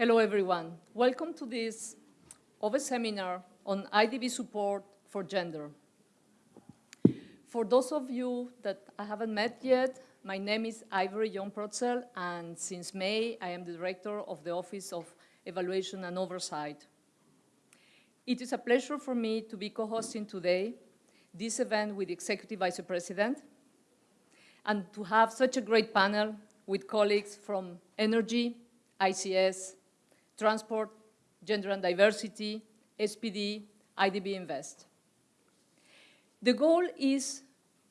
Hello, everyone. Welcome to this OVE seminar on IDB support for gender. For those of you that I haven't met yet, my name is Ivory Yong Protzel, and since May, I am the director of the Office of Evaluation and Oversight. It is a pleasure for me to be co-hosting today this event with the Executive Vice President and to have such a great panel with colleagues from energy, ICS, transport, gender and diversity, SPD, IDB Invest. The goal is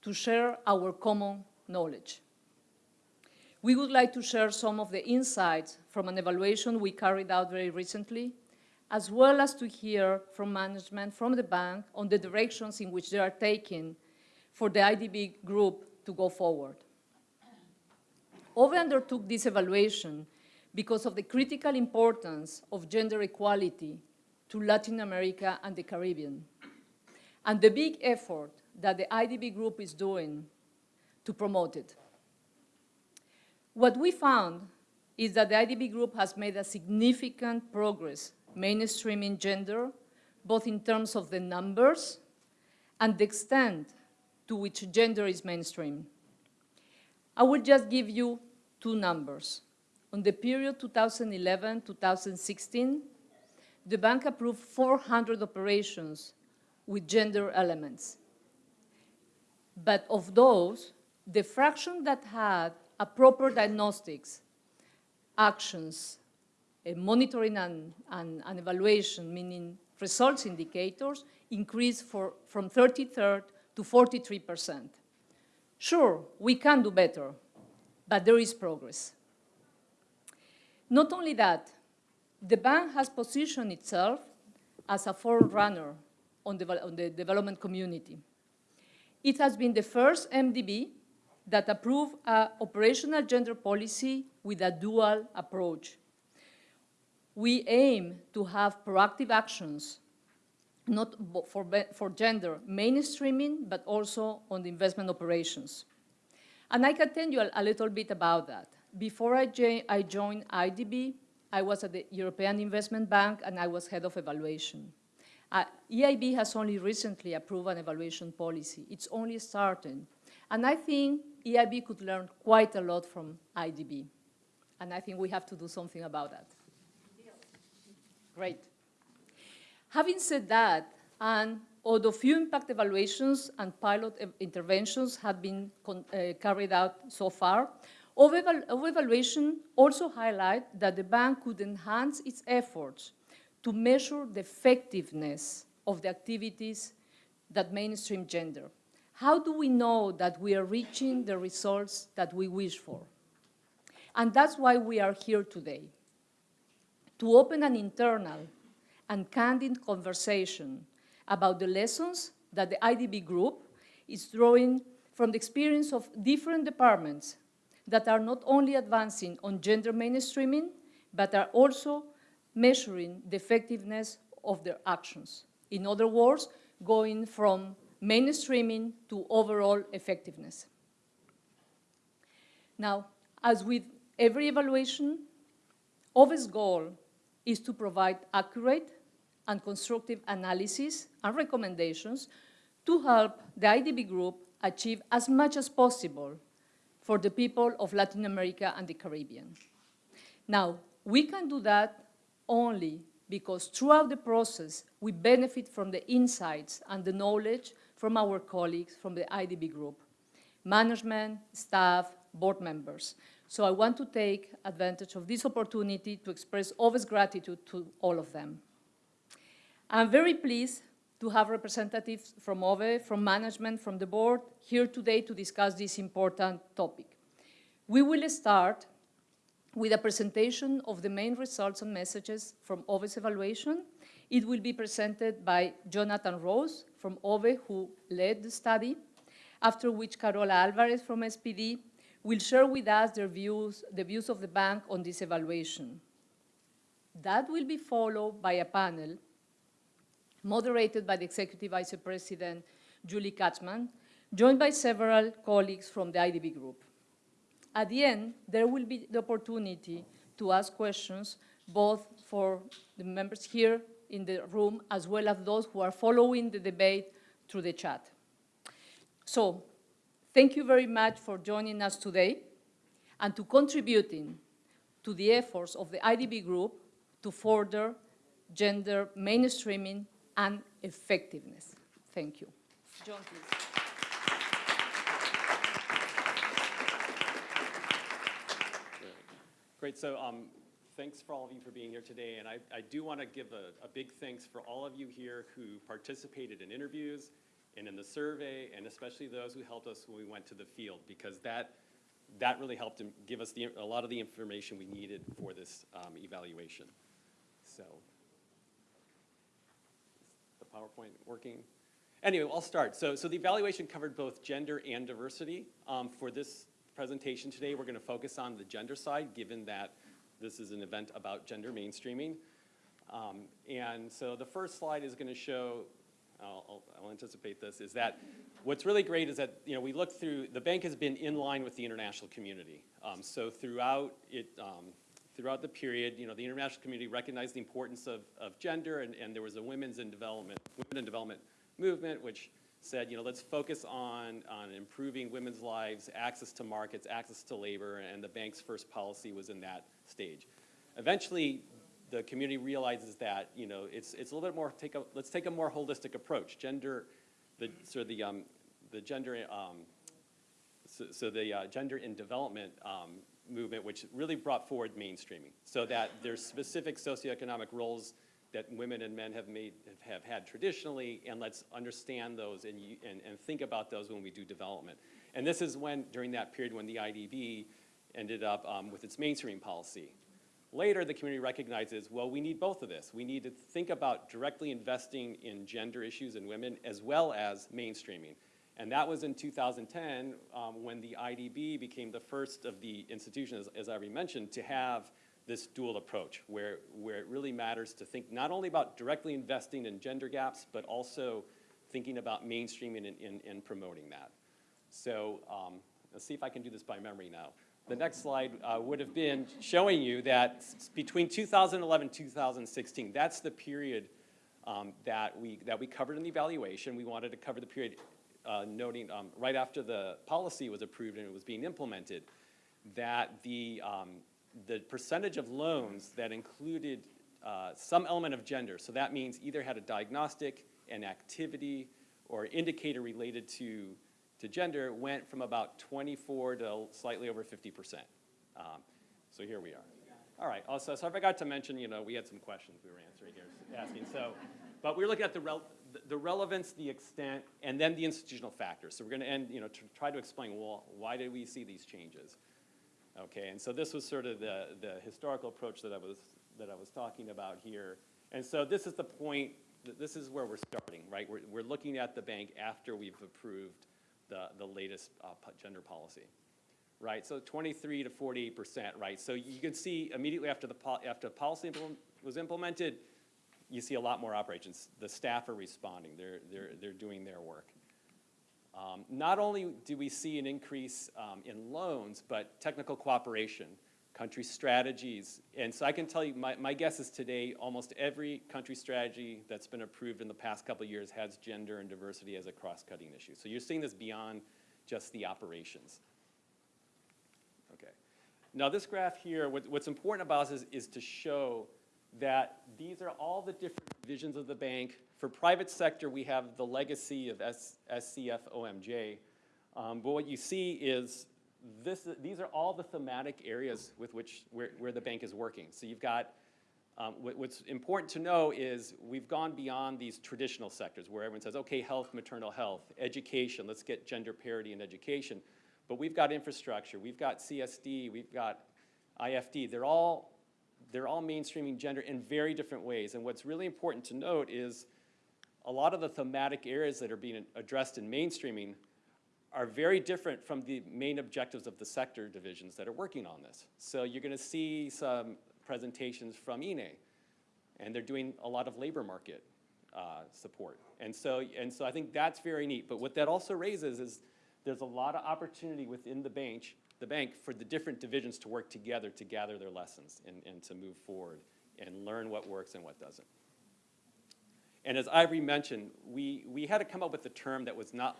to share our common knowledge. We would like to share some of the insights from an evaluation we carried out very recently, as well as to hear from management from the bank on the directions in which they are taking for the IDB group to go forward. OVE undertook this evaluation because of the critical importance of gender equality to Latin America and the Caribbean, and the big effort that the IDB group is doing to promote it. What we found is that the IDB group has made a significant progress mainstreaming gender, both in terms of the numbers and the extent to which gender is mainstream. I will just give you two numbers. On the period 2011-2016, the bank approved 400 operations with gender elements. But of those, the fraction that had a proper diagnostics, actions, eh, monitoring and, and, and, evaluation, meaning results indicators, increased for, from 33rd to 43%. Sure, we can do better, but there is progress. Not only that, the bank has positioned itself as a forerunner on the, on the development community. It has been the first MDB that approved an operational gender policy with a dual approach. We aim to have proactive actions, not for, for gender mainstreaming, but also on the investment operations. And I can tell you a, a little bit about that. Before I, I joined IDB, I was at the European Investment Bank and I was head of evaluation. Uh, EIB has only recently approved an evaluation policy. It's only starting. And I think EIB could learn quite a lot from IDB. And I think we have to do something about that. Great. Having said that, and although few impact evaluations and pilot interventions have been uh, carried out so far, evaluation also highlight that the bank could enhance its efforts to measure the effectiveness of the activities that mainstream gender. How do we know that we are reaching the results that we wish for? And that's why we are here today, to open an internal and candid conversation about the lessons that the IDB group is drawing from the experience of different departments that are not only advancing on gender mainstreaming, but are also measuring the effectiveness of their actions. In other words, going from mainstreaming to overall effectiveness. Now, as with every evaluation, OVE's goal is to provide accurate and constructive analysis and recommendations to help the IDB group achieve as much as possible for the people of Latin America and the Caribbean. Now, we can do that only because throughout the process, we benefit from the insights and the knowledge from our colleagues from the IDB group, management, staff, board members. So I want to take advantage of this opportunity to express OVE's gratitude to all of them. I'm very pleased to have representatives from OVE, from management, from the board, here today to discuss this important topic. We will start with a presentation of the main results and messages from OVE's evaluation. It will be presented by Jonathan Rose from OVE, who led the study, after which Carola Alvarez from SPD will share with us their views, the views of the bank on this evaluation. That will be followed by a panel moderated by the Executive Vice President, Julie Katzman, joined by several colleagues from the IDB group. At the end, there will be the opportunity to ask questions both for the members here in the room as well as those who are following the debate through the chat. So, thank you very much for joining us today and to contributing to the efforts of the IDB Group to further gender mainstreaming and effectiveness. Thank you. John, please. Great, so um, thanks for all of you for being here today, and I, I do want to give a, a big thanks for all of you here who participated in interviews and in the survey, and especially those who helped us when we went to the field, because that, that really helped give us the, a lot of the information we needed for this um, evaluation. So, is the PowerPoint working? Anyway, I'll start. So, so the evaluation covered both gender and diversity. Um, for this presentation today, we're going to focus on the gender side, given that this is an event about gender mainstreaming. Um, and so the first slide is going to show, I'll, I'll, anticipate this, is that what's really great is that, you know, we look through, the bank has been in line with the international community. Um, so throughout it, um, throughout the period, you know, the international community recognized the importance of, of gender, and, and there was a women's in development, women in development movement, which said, you know, let's focus on, on improving women's lives, access to markets, access to labor, and the bank's first policy was in that stage. Eventually, the community realizes that, you know, it's, it's a little bit more, take a, let's take a more holistic approach. Gender, the, sort of the, um, the gender, um, so, so the uh, gender in development um, movement, which really brought forward mainstreaming, so that there's specific socioeconomic roles that women and men have made, have had traditionally, and let's understand those and, and, and think about those when we do development. And this is when, during that period when the IDB ended up um, with its mainstream policy. Later, the community recognizes, well, we need both of this. We need to think about directly investing in gender issues and women as well as mainstreaming. And that was in 2010 um, when the IDB became the first of the institutions, as I already mentioned, to have this dual approach where, where it really matters to think not only about directly investing in gender gaps, but also thinking about mainstreaming and, and, and promoting that. So um, let's see if I can do this by memory now. The next slide uh, would have been showing you that between 2011 and 2016, that's the period um, that we, that we covered in the evaluation. We wanted to cover the period uh, noting um, right after the policy was approved and it was being implemented, that the, um, the percentage of loans that included uh, some element of gender, so that means either had a diagnostic, an activity, or indicator related to, to gender, went from about 24 to slightly over 50%. Um, So here we are. All right, also, so I forgot to mention, you know, we had some questions we were answering here, asking, so, but we we're looking at the rel, the relevance, the extent, and then the institutional factors. So we're gonna end, you know, to try to explain, well, why did we see these changes? Okay, and so this was sort of the, the historical approach that I was, that I was talking about here. And so this is the point, this is where we're starting, right? We're, we're looking at the bank after we've approved the, the latest uh, gender policy, right? So 23 to 48 percent, right? So you can see immediately after the, after policy was implemented, you see a lot more operations. The staff are responding, they're, they're, they're doing their work. Um, Not only do we see an increase um, in loans, but technical cooperation, country strategies. And so I can tell you, my, my guess is today, almost every country strategy that's been approved in the past couple of years has gender and diversity as a cross-cutting issue. So you're seeing this beyond just the operations. Okay. Now this graph here, what, what's important about this is, is to show that these are all the different divisions of the bank. For private sector, we have the legacy of S, SCF OMJ. Um, but what you see is this, these are all the thematic areas with which, where, where the bank is working. So you've got, um, what, what's important to know is we've gone beyond these traditional sectors where everyone says, okay, health, maternal health, education, let's get gender parity in education. But we've got infrastructure, we've got CSD, we've got IFD. They're all, they're all mainstreaming gender in very different ways. And what's really important to note is a lot of the thematic areas that are being addressed in mainstreaming are very different from the main objectives of the sector divisions that are working on this. So you're going to see some presentations from INE, and they're doing a lot of labor market uh, support. And so, and so I think that's very neat. But what that also raises is there's a lot of opportunity within the bank, the bank for the different divisions to work together to gather their lessons and, and to move forward and learn what works and what doesn't. And as Ivory mentioned, we, we had to come up with a term that was not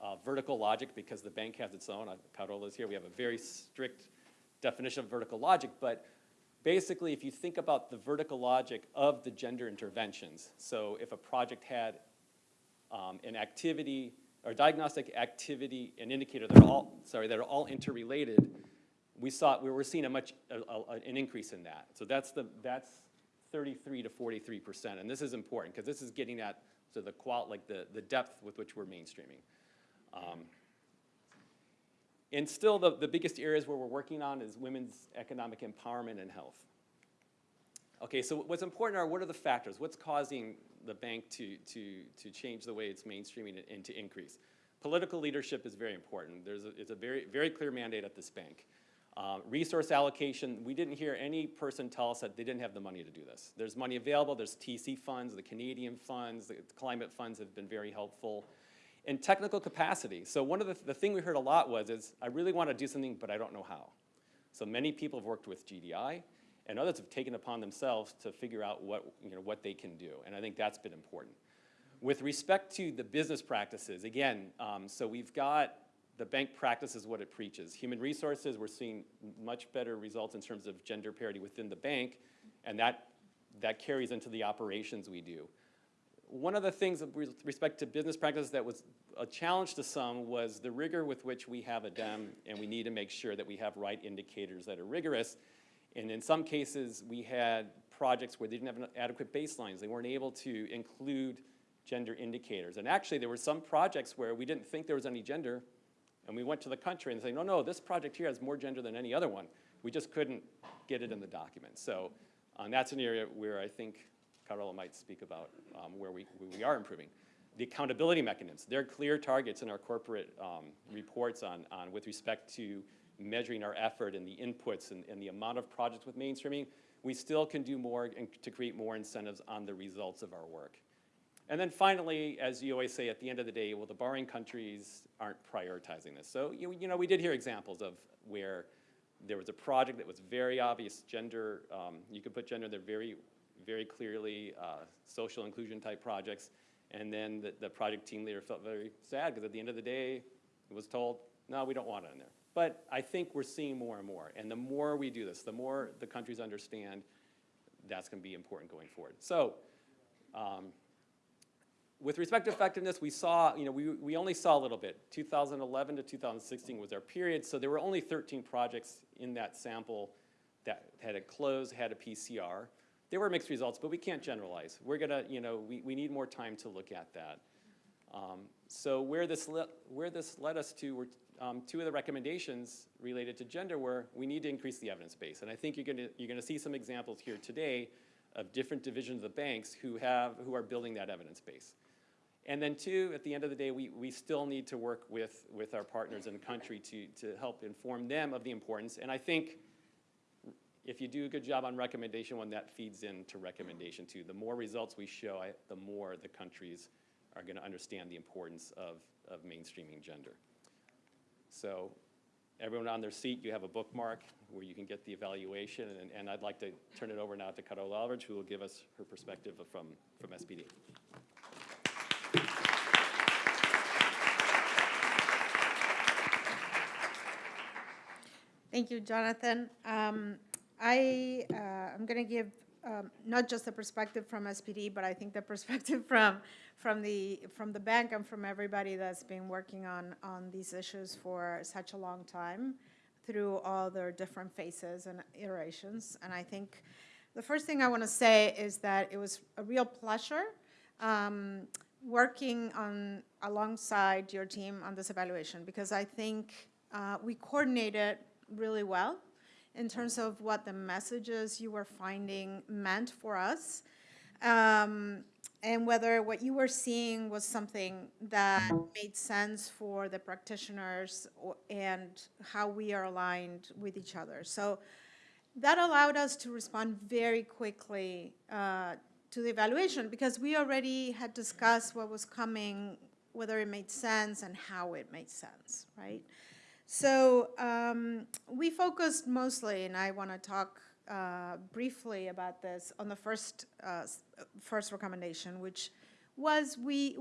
uh, vertical logic because the bank has its own. Uh, Carola's here. We have a very strict definition of vertical logic, but basically if you think about the vertical logic of the gender interventions, so if a project had um, an activity or diagnostic activity and indicator that are all, sorry, that are all interrelated, we saw, we were seeing a much, a, a, an increase in that. So that's the, that's 33 to 43 percent, and this is important because this is getting at so the qual, like the, the depth with which we're mainstreaming. Um, and still, the, the biggest areas where we're working on is women's economic empowerment and health. Okay, so what's important are what are the factors? What's causing the bank to, to, to change the way it's mainstreaming and, and to increase? Political leadership is very important. There's a, it's a very, very clear mandate at this bank. Uh, resource allocation, we didn't hear any person tell us that they didn't have the money to do this. There's money available, there's TC funds, the Canadian funds, the climate funds have been very helpful. And technical capacity. So one of the, the thing we heard a lot was is, I really want to do something, but I don't know how. So many people have worked with GDI, and others have taken upon themselves to figure out what, you know, what they can do. And I think that's been important. With respect to the business practices, again, um, so we've got the bank practices what it preaches. Human resources, we're seeing much better results in terms of gender parity within the bank, and that, that carries into the operations we do. One of the things with respect to business practices that was a challenge to some was the rigor with which we have a DEM, and we need to make sure that we have right indicators that are rigorous. And in some cases, we had projects where they didn't have adequate baselines. They weren't able to include gender indicators. And actually, there were some projects where we didn't think there was any gender, and we went to the country and say, no, no, this project here has more gender than any other one. We just couldn't get it in the document. So um, that's an area where I think Carola might speak about um, where, we, where we are improving. The accountability mechanisms, there are clear targets in our corporate um, reports on, on with respect to measuring our effort and the inputs and, and the amount of projects with mainstreaming. We still can do more and to create more incentives on the results of our work. And then finally, as you always say at the end of the day, well, the borrowing countries aren't prioritizing this. So, you, you know, we did hear examples of where there was a project that was very obvious gender, um, you could put gender there very, very clearly, uh, social inclusion type projects. And then the, the project team leader felt very sad because at the end of the day, it was told, no, we don't want it in there. But I think we're seeing more and more. And the more we do this, the more the countries understand that's going to be important going forward. So um, with respect to effectiveness, we saw, you know, we, we only saw a little bit. 2011 to 2016 was our period, so there were only 13 projects in that sample that had a close, had a PCR. There were mixed results, but we can't generalize. We're gonna, you know, we, we need more time to look at that. Um, so where this, where this led us to were um, two of the recommendations related to gender were we need to increase the evidence base. And I think you're gonna, you're gonna see some examples here today of different divisions of the banks who have, who are building that evidence base. And then two, at the end of the day, we, we still need to work with, with our partners in the country to, to help inform them of the importance. And I think if you do a good job on recommendation one, that feeds into recommendation two. The more results we show, I, the more the countries are going to understand the importance of, of mainstreaming gender. So everyone on their seat, you have a bookmark where you can get the evaluation. And, and I'd like to turn it over now to Carola Alvarez, who will give us her perspective from, from SPD. Thank you, Jonathan. Um, I, uh, I'm going to give um, not just the perspective from SPD, but I think the perspective from, from, the, from the bank and from everybody that's been working on, on these issues for such a long time through all their different phases and iterations. And I think the first thing I want to say is that it was a real pleasure um, working on alongside your team on this evaluation because I think uh, we coordinated really well in terms of what the messages you were finding meant for us um, and whether what you were seeing was something that made sense for the practitioners and how we are aligned with each other. So that allowed us to respond very quickly uh, to the evaluation because we already had discussed what was coming, whether it made sense and how it made sense, right? So um, we focused mostly, and I want to talk uh, briefly about this on the first, uh, first recommendation, which was we,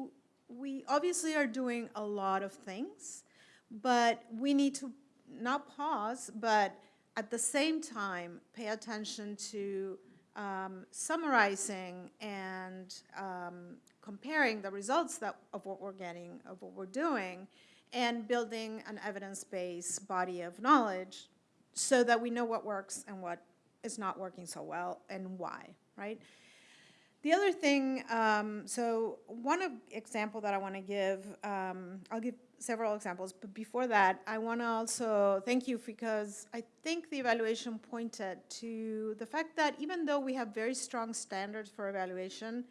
we obviously are doing a lot of things, but we need to not pause, but at the same time, pay attention to um, summarizing and um, comparing the results that, of what we're getting, of what we're doing, and building an evidence-based body of knowledge so that we know what works and what is not working so well and why, right? The other thing, um, so one example that I want to give, um, I'll give several examples, but before that, I want to also thank you because I think the evaluation pointed to the fact that even though we have very strong standards for evaluation,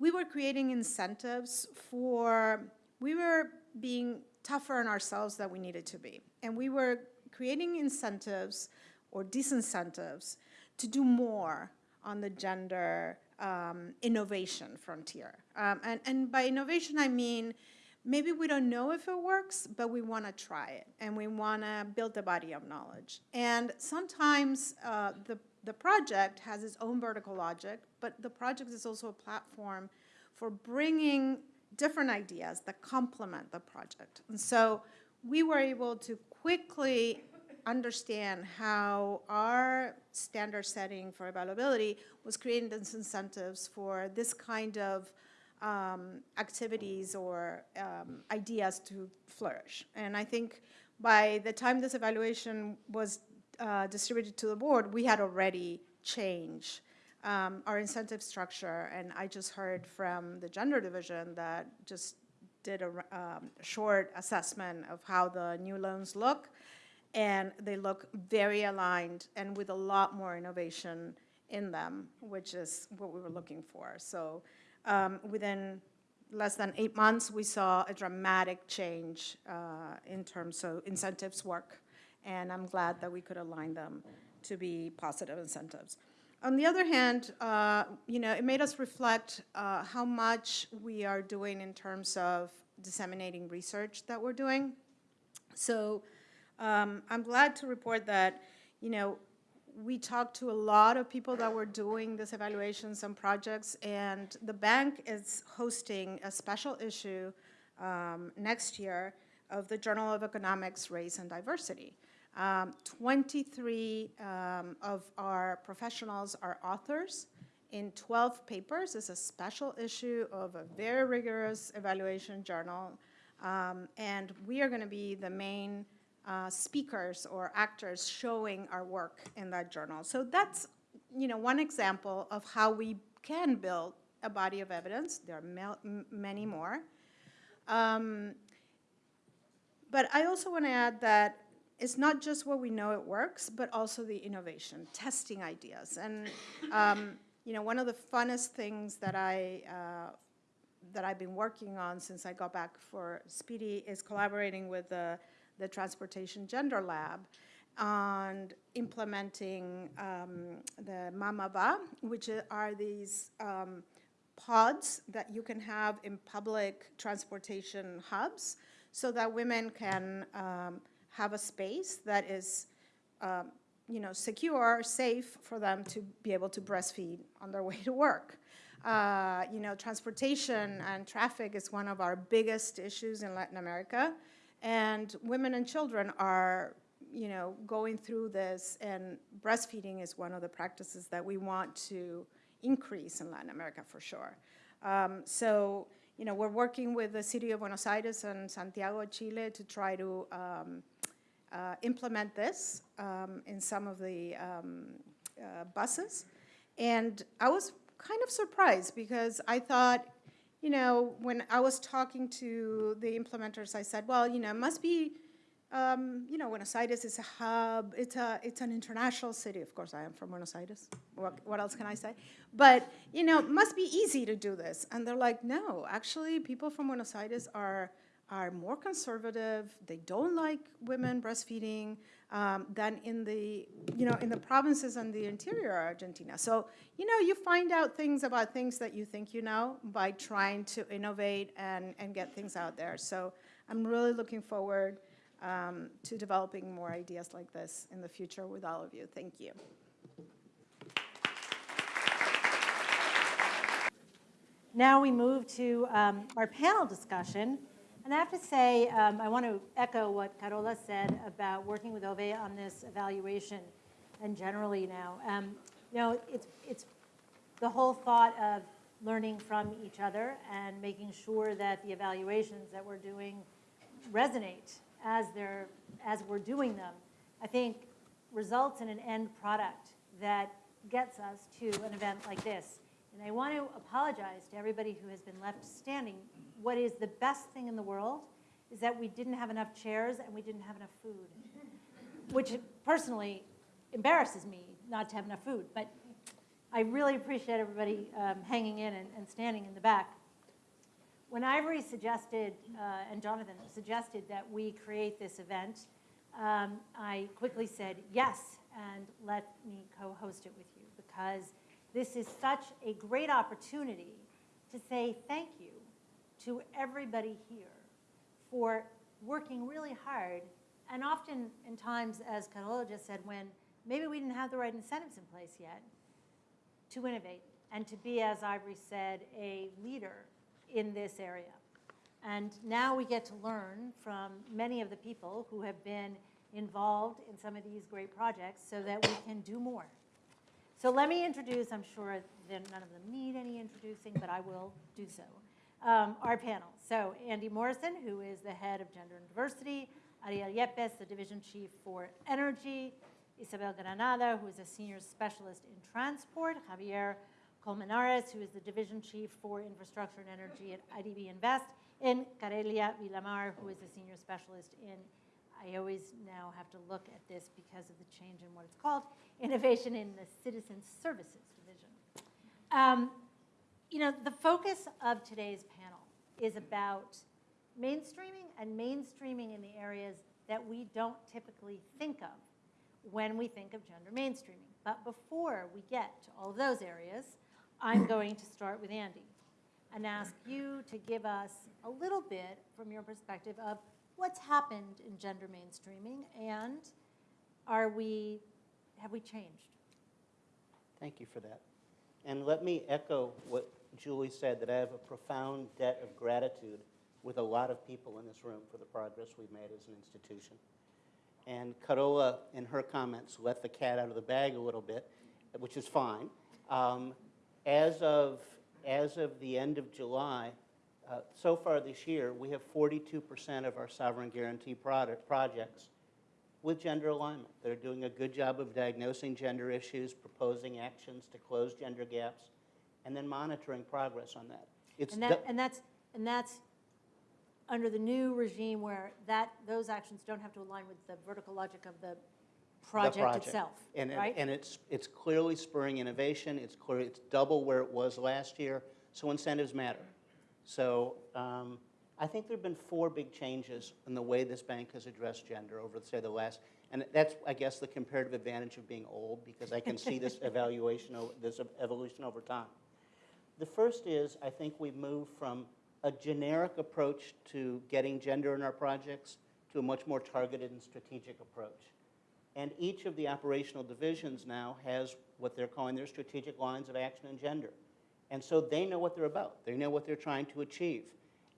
we were creating incentives for, we were being tougher on ourselves than we needed to be. And we were creating incentives or disincentives to do more on the gender um, innovation frontier. Um, and, and by innovation, I mean maybe we don't know if it works, but we want to try it and we want to build a body of knowledge. And sometimes uh, the, the project has its own vertical logic, but the project is also a platform for bringing different ideas that complement the project. And so we were able to quickly understand how our standard setting for availability was creating these incentives for this kind of um, activities or um, ideas to flourish. And I think by the time this evaluation was uh, distributed to the board, we had already changed um, our incentive structure. And I just heard from the gender division that just did a um, short assessment of how the new loans look. And they look very aligned and with a lot more innovation in them, which is what we were looking for. So um, within less than eight months, we saw a dramatic change uh, in terms of incentives work. And I'm glad that we could align them to be positive incentives. On the other hand, uh, you know, it made us reflect uh, how much we are doing in terms of disseminating research that we're doing. So um, I'm glad to report that, you know, we talked to a lot of people that were doing these evaluations and projects, and the bank is hosting a special issue um, next year of the Journal of Economics, Race and Diversity. Um, 23 um, of our professionals are authors in 12 papers. It's a special issue of a very rigorous evaluation journal. Um, and we are going to be the main uh, speakers or actors showing our work in that journal. So that's, you know, one example of how we can build a body of evidence. There are many more. Um, but I also want to add that it's not just what we know it works, but also the innovation, testing ideas. And, um, you know, one of the funnest things that I, uh, that I've been working on since I got back for SPD is collaborating with the, the Transportation Gender Lab on implementing um, the Mamava, which are these um, pods that you can have in public transportation hubs so that women can um, have a space that is, um, you know, secure, safe for them to be able to breastfeed on their way to work. Uh, you know, transportation and traffic is one of our biggest issues in Latin America, and women and children are, you know, going through this, and breastfeeding is one of the practices that we want to increase in Latin America for sure. Um, so, you know, we're working with the city of Buenos Aires and Santiago, Chile, to try to um, uh, implement this um, in some of the um, uh, buses. And I was kind of surprised because I thought, you know, when I was talking to the implementers, I said, well, you know, it must be, um, you know, Buenos Aires is a hub, it's, a, it's an international city. Of course, I am from Buenos Aires. What, what else can I say? But, you know, it must be easy to do this. And they're like, no, actually, people from Buenos Aires are are more conservative. They don't like women breastfeeding um, than in the, you know, in the provinces and the interior of Argentina. So, you know, you find out things about things that you think you know by trying to innovate and, and get things out there. So I'm really looking forward um, to developing more ideas like this in the future with all of you. Thank you. Now we move to um, our panel discussion. And I have to say, um, I want to echo what Carola said about working with OVE on this evaluation and generally now. Um, you know, it's, it's the whole thought of learning from each other and making sure that the evaluations that we're doing resonate as they're, as we're doing them, I think results in an end product that gets us to an event like this. And I want to apologize to everybody who has been left standing. What is the best thing in the world is that we didn't have enough chairs and we didn't have enough food, which personally embarrasses me not to have enough food. But I really appreciate everybody um, hanging in and, and standing in the back. When Ivory suggested, uh, and Jonathan suggested that we create this event, um, I quickly said yes, and let me co-host it with you, because this is such a great opportunity to say thank you to everybody here for working really hard, and often in times, as Carola just said, when maybe we didn't have the right incentives in place yet, to innovate and to be, as Ivory said, a leader in this area. And now we get to learn from many of the people who have been involved in some of these great projects so that we can do more. So let me introduce, I'm sure that none of them need any introducing, but I will do so, um, our panel. So Andy Morrison, who is the head of gender and diversity, Ariel Yépez, the division chief for energy, Isabel Granada, who is a senior specialist in transport, Javier Colmenares, who is the division chief for infrastructure and energy at IDB Invest, and Carelia Villamar, who is a senior specialist in, I always now have to look at this because of the change in what it's called, innovation in the citizen services division. Um, you know, the focus of today's panel is about mainstreaming and mainstreaming in the areas that we don't typically think of when we think of gender mainstreaming. But before we get to all of those areas, I'm going to start with Andy and ask you to give us a little bit from your perspective of what's happened in gender mainstreaming and are we, have we changed? Thank you for that. And let me echo what Julie said, that I have a profound debt of gratitude with a lot of people in this room for the progress we've made as an institution. And Carola, in her comments, let the cat out of the bag a little bit, which is fine. Um, as, of, as of the end of July, uh, so far this year, we have 42% of our sovereign guarantee product, projects with gender alignment. They're doing a good job of diagnosing gender issues, proposing actions to close gender gaps, and then monitoring progress on that. It's And that, and that's, and that's under the new regime where that, those actions don't have to align with the vertical logic of the the project itself, And, right? and it's, it's clearly spurring innovation. It's clear, it's double where it was last year, so incentives matter. So um, I think there've been four big changes in the way this bank has addressed gender over, say, the last, and that's, I guess, the comparative advantage of being old, because I can see this evaluation, this evolution over time. The first is, I think we've moved from a generic approach to getting gender in our projects to a much more targeted and strategic approach. And each of the operational divisions now has what they're calling their strategic lines of action and gender. And so they know what they're about. They know what they're trying to achieve.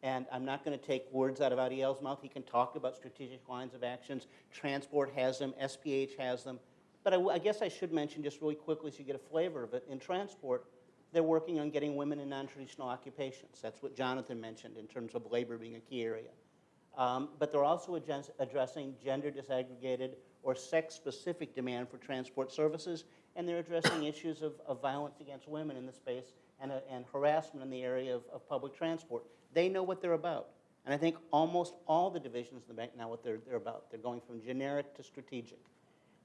And I'm not going to take words out of Ariel's mouth. He can talk about strategic lines of actions. Transport has them. SPH has them. But I guess I should mention just really quickly so you get a flavor of it. In transport, they're working on getting women in non-traditional occupations. That's what Jonathan mentioned in terms of labor being a key area. Um, but they're also address- addressing gender disaggregated or sex-specific demand for transport services, and they're addressing issues of, of violence against women in the space and, uh, and harassment in the area of, of public transport. They know what they're about. And I think almost all the divisions of the bank know what they're, they're about. They're going from generic to strategic.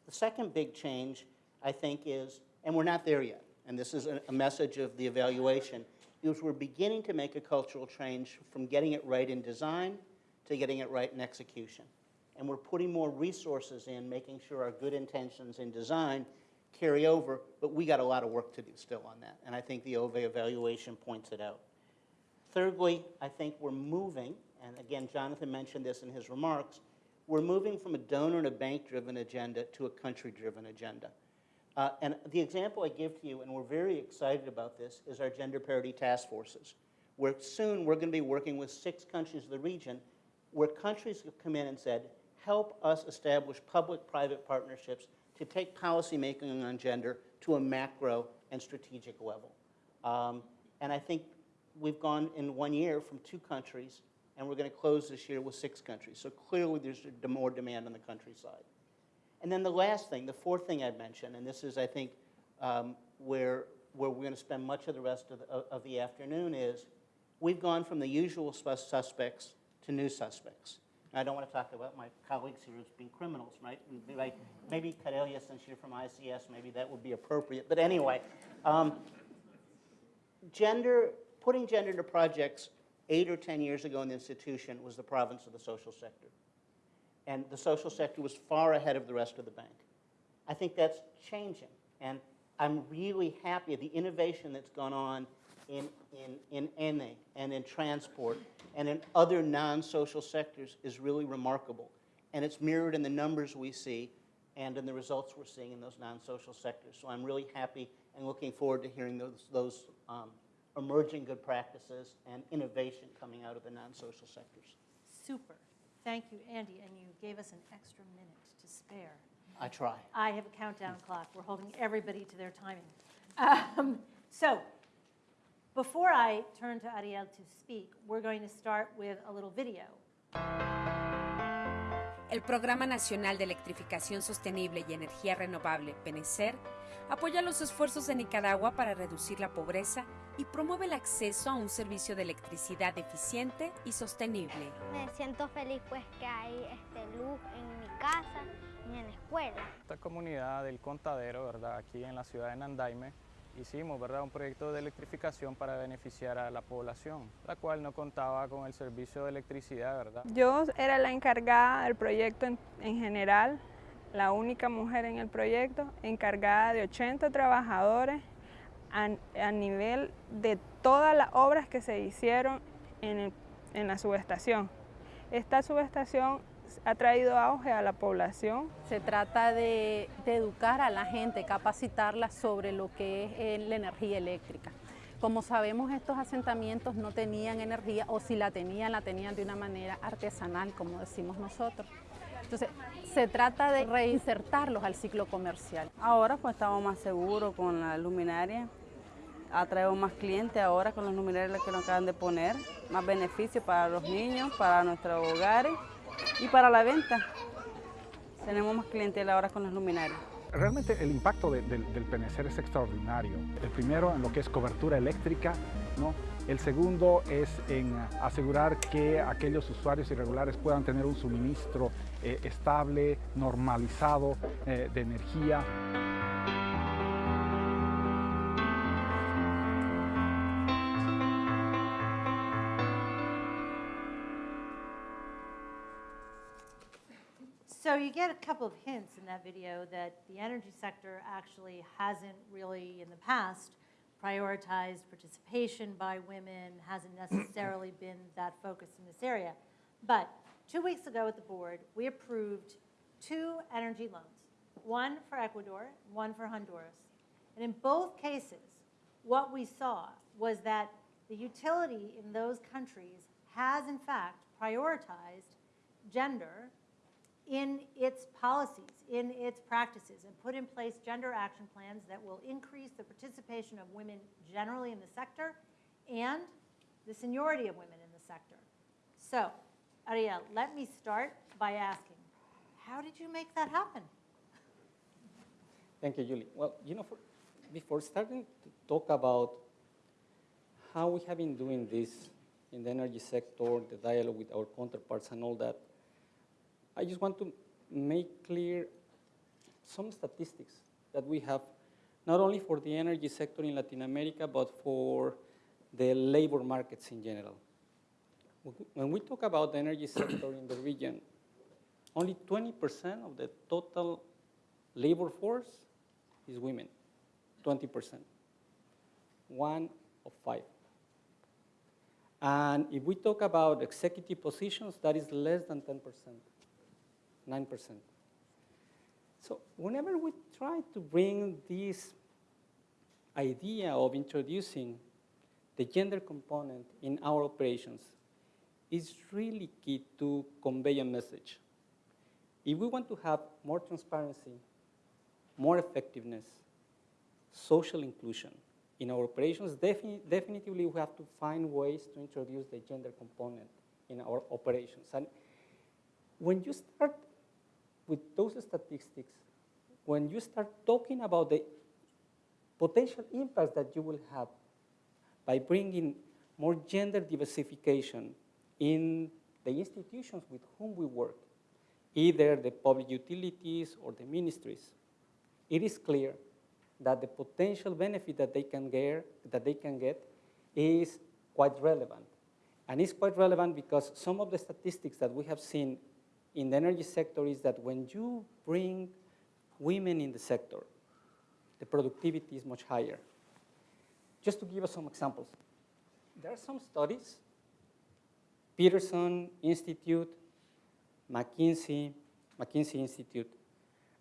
The second big change, I think, is, and we're not there yet, and this is a, a message of the evaluation, is we're beginning to make a cultural change from getting it right in design to getting it right in execution. And we're putting more resources in, making sure our good intentions in design carry over, but we got a lot of work to do still on that. And I think the OVE evaluation points it out. Thirdly, I think we're moving, and again, Jonathan mentioned this in his remarks, we're moving from a donor and a bank-driven agenda to a country-driven agenda. Uh, and the example I give to you, and we're very excited about this, is our gender parity task forces. where soon we're going to be working with six countries of the region, where countries have come in and said, help us establish public-private partnerships to take policymaking on gender to a macro and strategic level. Um, and I think we've gone in one year from two countries, and we're going to close this year with six countries. So clearly, there's more demand on the countryside. And then the last thing, the fourth thing I'd mention, and this is, I think, um, where, where we're going to spend much of the rest of the, of the afternoon is, we've gone from the usual suspects to new suspects. I don't want to talk about my colleagues here as being criminals, right? And be Like, maybe Cordelia, since you're from ICS, maybe that would be appropriate. But anyway, um, gender, putting gender into projects eight or 10 years ago in the institution was the province of the social sector. And the social sector was far ahead of the rest of the bank. I think that's changing. And I'm really happy at the innovation that's gone on in, in, in NA and in transport and in other non-social sectors is really remarkable. And it's mirrored in the numbers we see and in the results we're seeing in those non-social sectors. So I'm really happy and looking forward to hearing those, those um, emerging good practices and innovation coming out of the non-social sectors. Super. Thank you, Andy, and you gave us an extra minute to spare. I try. I have a countdown clock. We're holding everybody to their timing. Um, So, before I turn to Ariel to speak, we're going to start with a little video. El Programa Nacional de Electrificación Sostenible y Energía Renovable, PENECER, apoya los esfuerzos de Nicaragua para reducir la pobreza y promueve el acceso a un servicio de electricidad eficiente y sostenible. Me siento feliz pues que hay este, luz en mi casa y en la escuela. esta comunidad del contadero, ¿verdad? Aquí en la ciudad de Nandaime, hicimos, ¿verdad? Un proyecto de electrificación para beneficiar a la población, la cual no contaba con el servicio de electricidad, ¿verdad? Yo era la encargada del proyecto en, en general, la única mujer en el proyecto, encargada de 80 trabajadores a, a nivel de todas las obras que se hicieron en, en la subestación. Esta subestación ha traído auge a la población Se trata de, de educar a la gente, capacitarla sobre lo que es eh, la energía eléctrica. Como sabemos, estos asentamientos no tenían energía o si la tenían, la tenían de una manera artesanal, como decimos nosotros. Entonces, se trata de reinsertarlos al ciclo comercial. Ahora pues estamos más seguros con la luminaria. Atraemos más clientes ahora con las luminarias que nos acaban de poner. Más beneficios para los niños, para nuestros hogares y para la venta. Tenemos más clientela ahora con las luminarias. Realmente el impacto de- del, PNCR es extraordinario. El primero en lo que es cobertura eléctrica, ¿no? El segundo es en asegurar que aquellos usuarios irregulares puedan tener un suministro eh, estable, normalizado eh, de energía. So you get a couple of hints in that video that the energy sector actually hasn't really, in the past, prioritized participation by women, hasn't necessarily been that focused in this area. But two weeks ago at the board, we approved two energy loans, one for Ecuador, one for Honduras. And in both cases, what we saw was that the utility in those countries has in fact prioritized gender in its policies, in its practices, and put in place gender action plans that will increase the participation of women generally in the sector and the seniority of women in the sector. So, Ariel, let me start by asking, how did you make that happen? Thank you, Julie. Well, you know, for, before starting to talk about how we have been doing this in the energy sector, the dialogue with our counterparts and all that, I just want to make clear some statistics that we have, not only for the energy sector in Latin America, but for the labor markets in general. When we talk about the energy sector in the region, only 20% of the total labor force is women, 20%. One of five. And if we talk about executive positions, that is less than 10%, 9%. So whenever we try to bring this idea of introducing the gender component in our operations is really key to convey a message. If we want to have more transparency, more effectiveness, social inclusion in our operations, defi definitively we have to find ways to introduce the gender component in our operations. And when you start with those statistics, when you start talking about the potential impacts that you will have by bringing more gender diversification in the institutions with whom we work, either the public utilities or the ministries, it is clear that the potential benefit that they can get, that they can get is quite relevant. And it's quite relevant because some of the statistics that we have seen in the energy sector is that when you bring women in the sector, the productivity is much higher. Just to give us some examples, there are some studies, Peterson Institute, McKinsey, McKinsey Institute,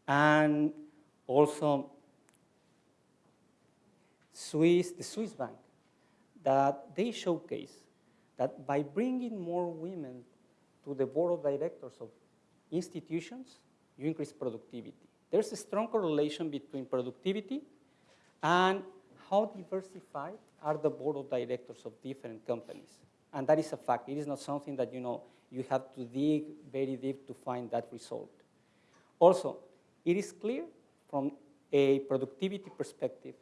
and also Swiss, the Swiss bank, that they showcase that by bringing more women to the board of directors of institutions, you increase productivity. There's a strong correlation between productivity and how diversified are the board of directors of different companies. And that is a fact. It is not something that, you know, you have to dig very deep to find that result. Also, it is clear from a productivity perspective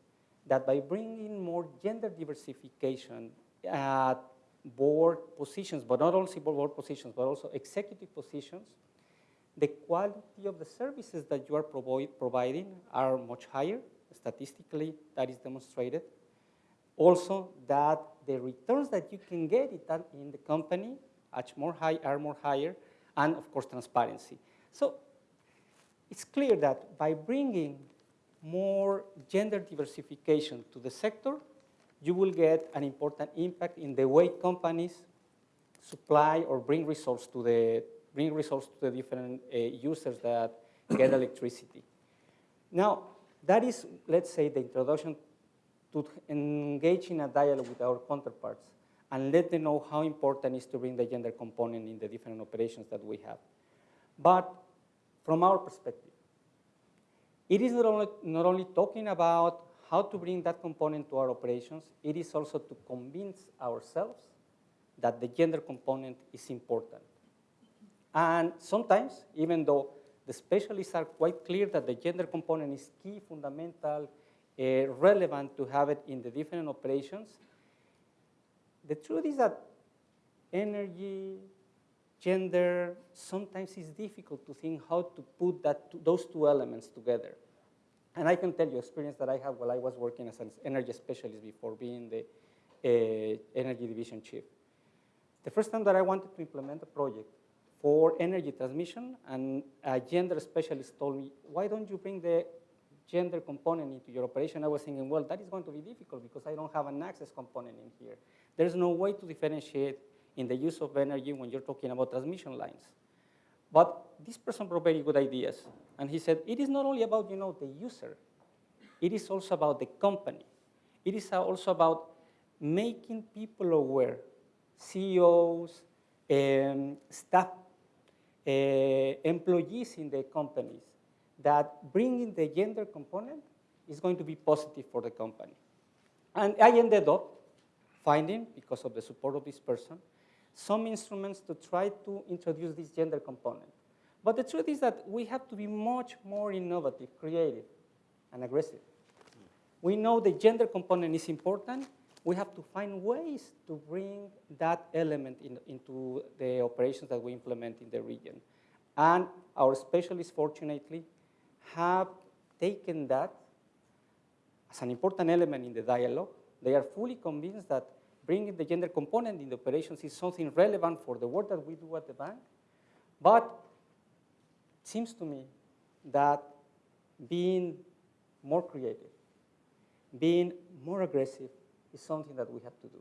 that by bringing more gender diversification at board positions, but not only board positions, but also executive positions, the quality of the services that you are provi providing are much higher. Statistically, that is demonstrated. Also, that the returns that you can get in the company are more, high, are more higher, and of course, transparency. So it's clear that by bringing more gender diversification to the sector, you will get an important impact in the way companies supply or bring resource to the bring resource to the different uh, users that get electricity. Now, that is, let's say, the introduction to engage in a dialogue with our counterparts and let them know how important it is to bring the gender component in the different operations that we have. But from our perspective, it is not only, not only talking about how to bring that component to our operations, it is also to convince ourselves that the gender component is important. And sometimes, even though the specialists are quite clear that the gender component is key, fundamental, uh, relevant to have it in the different operations, the truth is that energy, gender, sometimes it's difficult to think how to put that, those two elements together. And I can tell you experience that I have while I was working as an energy specialist before being the uh, energy division chief. The first time that I wanted to implement a project for energy transmission, and a gender specialist told me, why don't you bring the gender component into your operation? I was thinking, well, that is going to be difficult because I don't have an access component in here. There's no way to differentiate in the use of energy when you're talking about transmission lines. But this person brought very good ideas. And he said, it is not only about, you know, the user. It is also about the company. It is also about making people aware, CEOs, um, staff, Eh, employees in the companies, that bringing the gender component is going to be positive for the company. And I ended up finding, because of the support of this person, some instruments to try to introduce this gender component. But the truth is that we have to be much more innovative, creative, and aggressive. We know the gender component is important. We have to find ways to bring that element in, into the operations that we implement in the region. And our specialists, fortunately, have taken that as an important element in the dialogue. They are fully convinced that bringing the gender component in the operations is something relevant for the work that we do at the bank. But it seems to me that being more creative, being more aggressive is something that we have to do.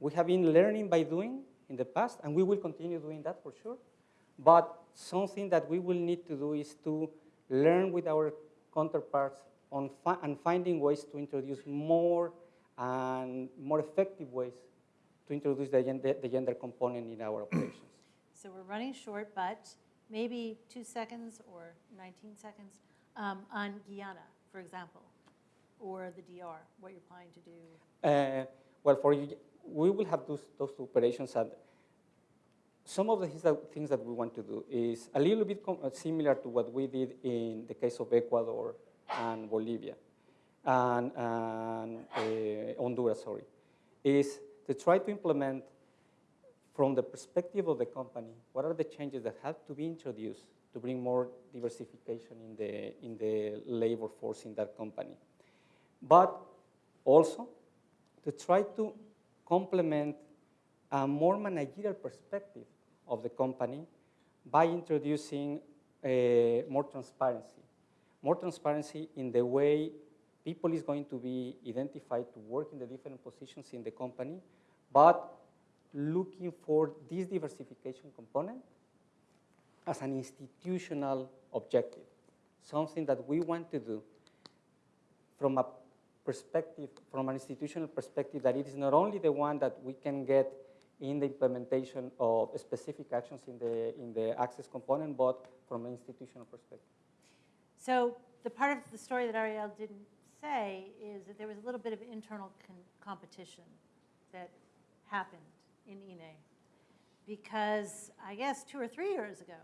We have been learning by doing in the past, and we will continue doing that for sure. But something that we will need to do is to learn with our counterparts on fi and finding ways to introduce more and more effective ways to introduce the gender, the gender component in our operations. So we're running short, but maybe two seconds or 19 seconds um, on Guyana, for example, or the DR, what you're planning to do. Uh, well, for you, we will have those, those two operations and some of the things that, we want to do is a little bit similar to what we did in the case of Ecuador and Bolivia and, and uh, Honduras, sorry, is to try to implement from the perspective of the company, what are the changes that have to be introduced to bring more diversification in the, in the labor force in that company. But also to try to complement a more managerial perspective of the company by introducing uh, more transparency. More transparency in the way people is going to be identified to work in the different positions in the company, but looking for this diversification component as an institutional objective, something that we want to do from a perspective, from an institutional perspective, that it is not only the one that we can get in the implementation of specific actions in the, in the access component, but from an institutional perspective. So the part of the story that Ariel didn't say is that there was a little bit of internal competition that happened in INE. Because I guess two or three years ago,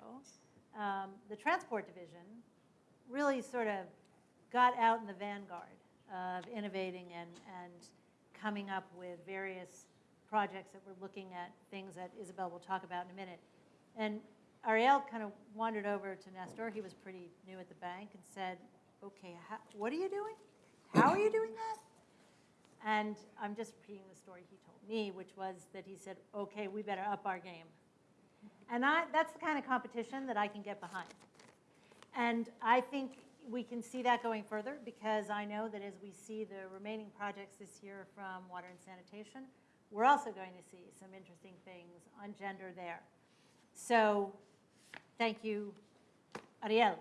um, the transport division really sort of got out in the vanguard of innovating and, and coming up with various projects that we're looking at, things that Isabel will talk about in a minute. And Ariel kind of wandered over to Nestor, he was pretty new at the bank, and said, okay, how, what are you doing? How are you doing that? And I'm just repeating the story he told me, which was that he said, okay, we better up our game. And I, that's the kind of competition that I can get behind. And I think we can see that going further because I know that as we see the remaining projects this year from water and sanitation, we're also going to see some interesting things on gender there. So thank you, Ariel.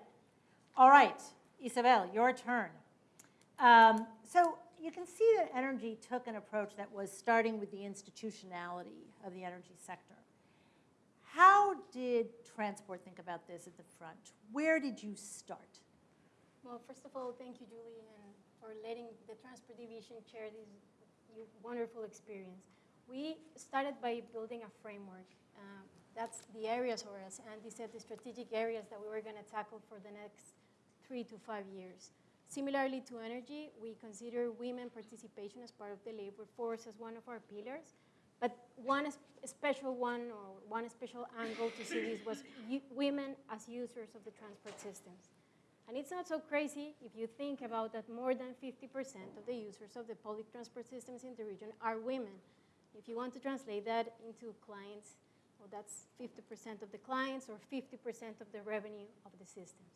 All right, Isabel, your turn. Um, so you can see that energy took an approach that was starting with the institutionality of the energy sector. How did transport think about this at the front? Where did you start? Well, first of all, thank you, Julie, and for letting the transport division share this wonderful experience. We started by building a framework. Uh, that's the areas, or as Andy said, the strategic areas that we were going to tackle for the next three to five years. Similarly to energy, we consider women participation as part of the labor force as one of our pillars. But one special one or one special angle to see this was women as users of the transport systems. And it's not so crazy if you think about that more than 50% of the users of the public transport systems in the region are women. If you want to translate that into clients, well, that's 50% of the clients or 50% of the revenue of the systems.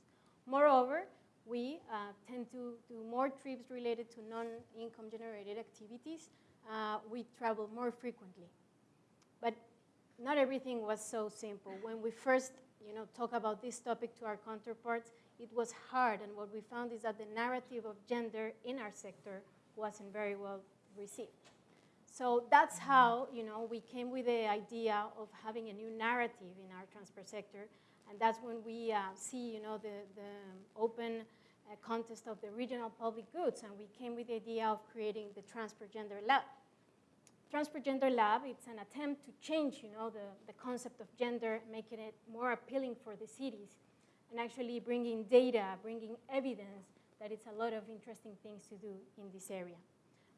Moreover, we uh, tend to do more trips related to non-income generated activities. Uh, we travel more frequently. But not everything was so simple. When we first you know, talk about this topic to our counterparts, it was hard. And what we found is that the narrative of gender in our sector wasn't very well received. So that's how you know, we came with the idea of having a new narrative in our transport sector and that's when we uh, see, you know, the, the open uh, contest of the regional public goods, and we came with the idea of creating the Transport Gender Lab. Transport Gender Lab, it's an attempt to change, you know, the, the concept of gender, making it more appealing for the cities, and actually bringing data, bringing evidence that it's a lot of interesting things to do in this area.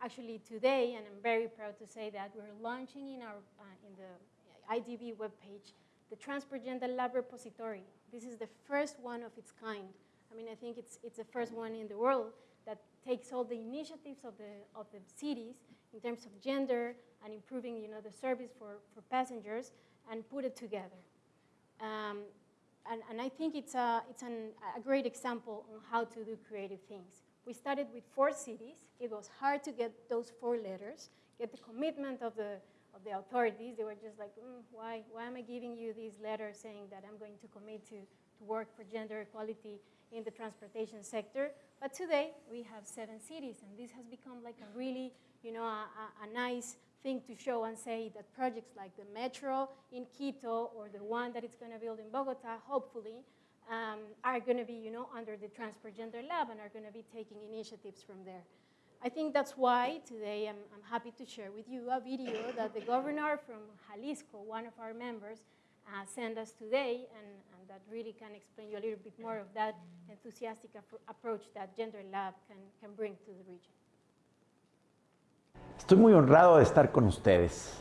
Actually, today, and I'm very proud to say that we're launching in our uh, in the IDB webpage the Transport Gender Lab Repository. This is the first one of its kind. I mean, I think it's, it's the first one in the world that takes all the initiatives of the, of the cities in terms of gender and improving you know, the service for, for passengers and put it together. Um, and, and, I think it's, a, it's an, a great example on how to do creative things. We started with four cities. It was hard to get those four letters, get the commitment of the, of the authorities. They were just like, mm, why, why am I giving you these letters saying that I'm going to commit to, to work for gender equality in the transportation sector. But today, we have seven cities, and this has become like a really, you know, a, a, a nice thing to show and say that projects like the metro in Quito or the one that it's going to build in Bogota, hopefully, um, are going to be, you know, under the Transport Gender Lab and are going to be taking initiatives from there. I think that's why today I'm, I'm, happy to share with you a video that the governor from Jalisco, one of our members, uh, sent us today, and, and, that really can explain you a little bit more of that enthusiastic approach that Gender Lab can, can bring to the region. Estoy muy honrado de estar con ustedes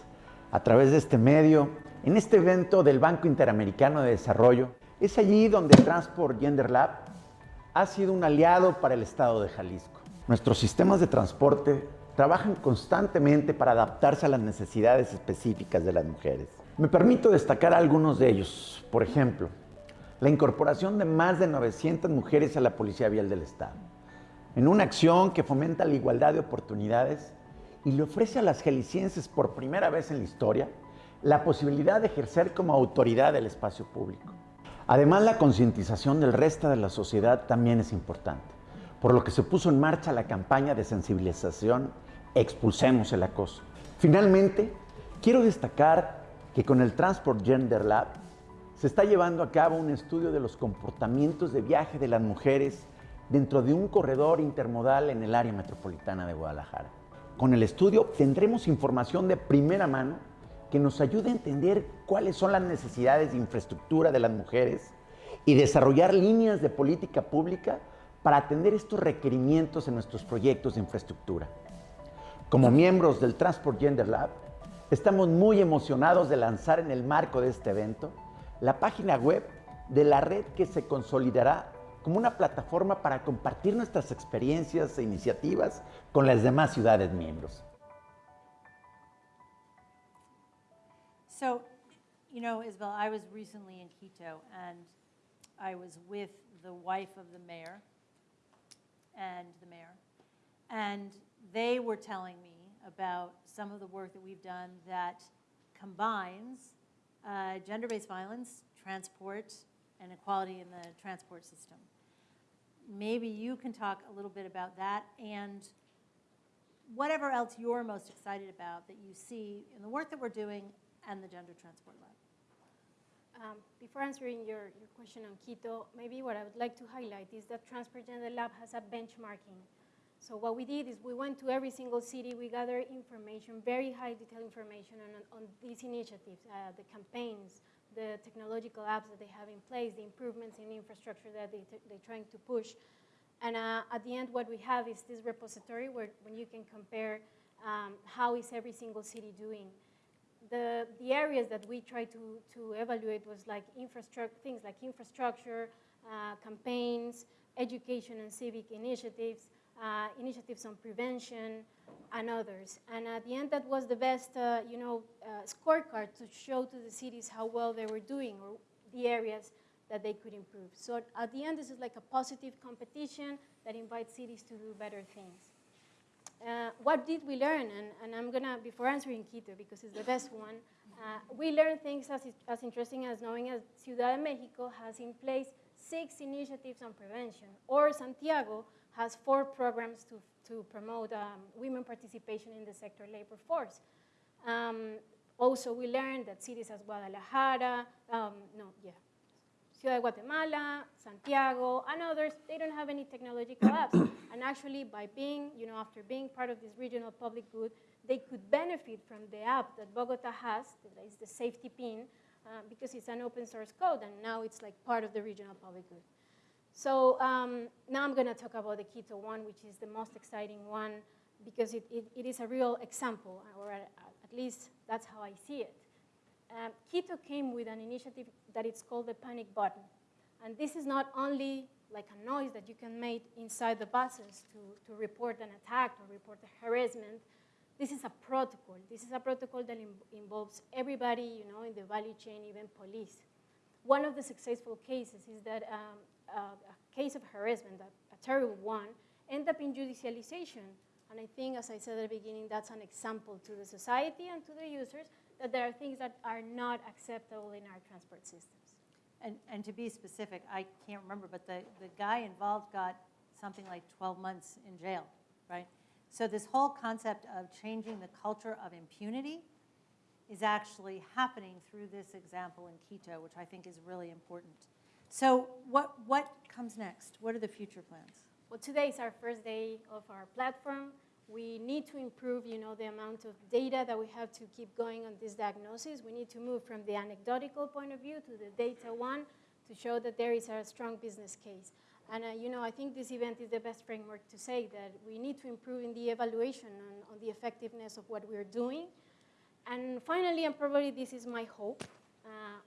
a través de este medio, en este evento del Banco Interamericano de Desarrollo. Es allí donde Transport Gender Lab ha sido un aliado para el Estado de Jalisco. Nuestros sistemas de transporte trabajan constantemente para adaptarse a las necesidades específicas de las mujeres. Me permito destacar algunos de ellos. Por ejemplo, la incorporación de más de 900 mujeres a la Policía Vial del Estado, en una acción que fomenta la igualdad de oportunidades y le ofrece a las jaliscienses por primera vez en la historia la posibilidad de ejercer como autoridad del espacio público. Además, la concientización del resto de la sociedad también es importante, por lo que se puso en marcha la campaña de sensibilización Expulsemos el acoso. Finalmente, quiero destacar que con el Transport Gender Lab se está llevando a cabo un estudio de los comportamientos de viaje de las mujeres dentro de un corredor intermodal en el área metropolitana de Guadalajara. Con el estudio obtendremos información de primera mano que nos ayude a entender cuáles son las necesidades de infraestructura de las mujeres y desarrollar líneas de política pública para atender estos requerimientos en nuestros proyectos de infraestructura. Como miembros del Transport Gender Lab, estamos muy emocionados de lanzar en el marco de este evento la página web de la red que se consolidará como una plataforma para compartir nuestras experiencias e iniciativas con las demás ciudades miembros. So, you know, Isabel, I was recently in Quito and I was with the wife of the mayor and the mayor. And they were telling me about some of the work that we've done that combines uh, gender-based violence, transport, and equality in the transport system maybe you can talk a little bit about that and whatever else you're most excited about that you see in the work that we're doing and the Gender Transport Lab. Um, before answering your, your question on Quito, maybe what I would like to highlight is that Transport Gender Lab has a benchmarking. So what we did is we went to every single city, we gathered information, very high detailed information on, on these initiatives, uh, the campaigns, the technological apps that they have in place, the improvements in infrastructure that they they're trying to push. And uh, at the end, what we have is this repository where when you can compare um, how is every single city doing. The, the areas that we try to, to evaluate was like infrastructure, things like infrastructure, uh, campaigns, education and civic initiatives, uh, initiatives on prevention, and others. And at the end, that was the best, uh, you know, uh, scorecard to show to the cities how well they were doing or the areas that they could improve. So at the end, this is like a positive competition that invites cities to do better things. Uh, what did we learn? And, and, I'm gonna, before answering Quito, because it's the best one, uh, we learned things as, as interesting as knowing as Ciudad de Mexico has in place six initiatives on prevention, or Santiago has four programs to, to promote um, women participation in the sector labor force. Um, also, we learned that cities as Guadalajara, um, no, yeah, Ciudad de Guatemala, Santiago, and others, they don't have any technological apps. and actually, by being, you know, after being part of this regional public good, they could benefit from the app that Bogota has, that is the SafetiPin, uh, because it's an open source code, and now it's like part of the regional public good. So um, now I'm going to talk about the Quito one, which is the most exciting one, because it, it, it is a real example, or at, least that's how I see it. Um, Quito came with an initiative that it's called the panic button. And this is not only like a noise that you can make inside the buses to, to report an attack or report a harassment. This is a protocol. This is a protocol that involves everybody, you know, in the value chain, even police. One of the successful cases is that um, a case of harassment, a, a terrible one, end up in judicialization. And I think, as I said at the beginning, that's an example to the society and to the users that there are things that are not acceptable in our transport systems. And, and to be specific, I can't remember, but the, the guy involved got something like 12 months in jail, right? So this whole concept of changing the culture of impunity is actually happening through this example in Quito, which I think is really important. So what, what comes next? What are the future plans? Well, today is our first day of our platform. We need to improve, you know, the amount of data that we have to keep going on this diagnosis. We need to move from the anecdotal point of view to the data one to show that there is a strong business case. And, uh, you know, I think this event is the best framework to say that we need to improve in the evaluation on, on the effectiveness of what we're doing. And finally, and probably this is my hope,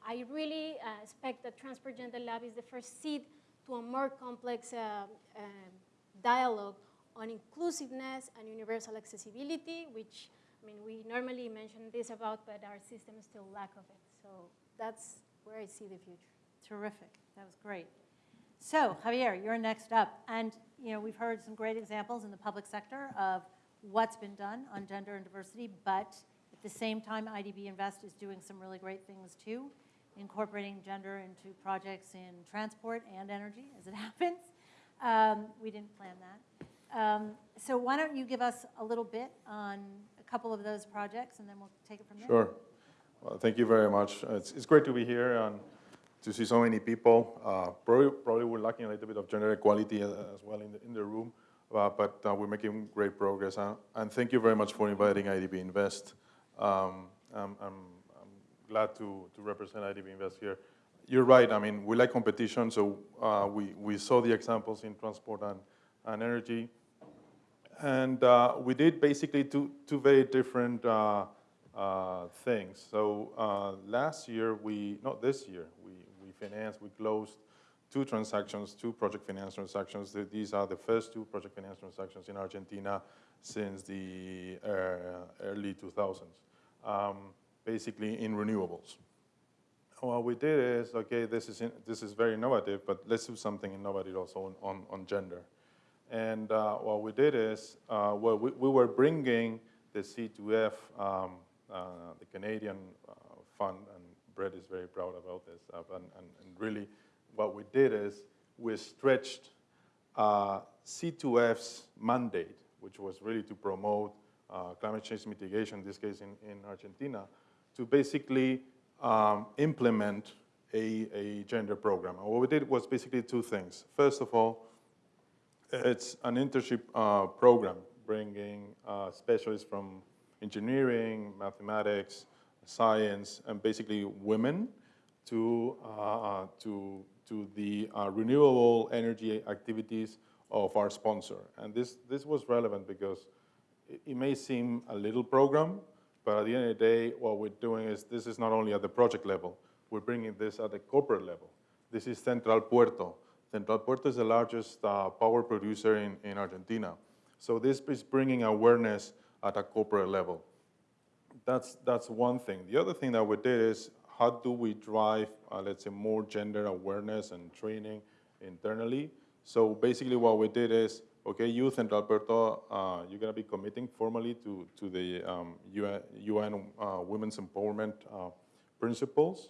I really uh, expect that Transport Gender Lab is the first seed to a more complex uh, uh, dialogue on inclusiveness and universal accessibility, which, I mean, we normally mention this about, but our system still lack of it. So that's where I see the future. Terrific. That was great. So, Javier, you're next up. And, you know, we've heard some great examples in the public sector of what's been done on gender and diversity, but at the same time, IDB Invest is doing some really great things too, incorporating gender into projects in transport and energy, as it happens. Um, we didn't plan that. Um, so why don't you give us a little bit on a couple of those projects, and then we'll take it from there. Sure. Well, thank you very much. It's, it's great to be here and to see so many people. Uh, Probably, probably we're lacking a little bit of gender equality uh, as well in the, in the room, uh, but uh, we're making great progress. Uh, And thank you very much for inviting IDB Invest. Um, I'm, I'm, I'm glad to, to represent IDB Invest here. You're right, I mean, we like competition, so uh, we, we saw the examples in transport and, and energy. And uh, we did basically two, two very different uh, uh, things. So uh, last year, we, not this year, we, we financed, we closed two transactions, two project finance transactions. These are the first two project finance transactions in Argentina since the uh, early 2000s, um, basically in renewables. What we did is, okay, this is, in, this is very innovative, but let's do something innovative also on, on, on gender. And uh, what we did is, uh, well, we, we were bringing the C2F, um, uh, the Canadian uh, fund, and Brett is very proud about this. Uh, and, and, and really, what we did is we stretched uh, C2F's mandate, which was really to promote climate change mitigation, in this case in, in Argentina, to basically um, implement a, a gender program. And what we did was basically two things. First of all, it's an internship uh, program bringing uh, specialists from engineering, mathematics, science, and basically women to, uh, to, to the uh, renewable energy activities of our sponsor. And this, this was relevant because it, may seem a little program, but at the end of the day, what we're doing is this is not only at the project level, we're bringing this at the corporate level. This is Central Puerto. Central Puerto is the largest uh, power producer in, in Argentina. So this is bringing awareness at a corporate level. That's, that's one thing. The other thing that we did is how do we drive, uh, let's say, more gender awareness and training internally? So basically what we did is, okay, you, Central Puerto, uh, you're gonna be committing formally to, to the um, UN, UN uh, Women's Empowerment uh, principles.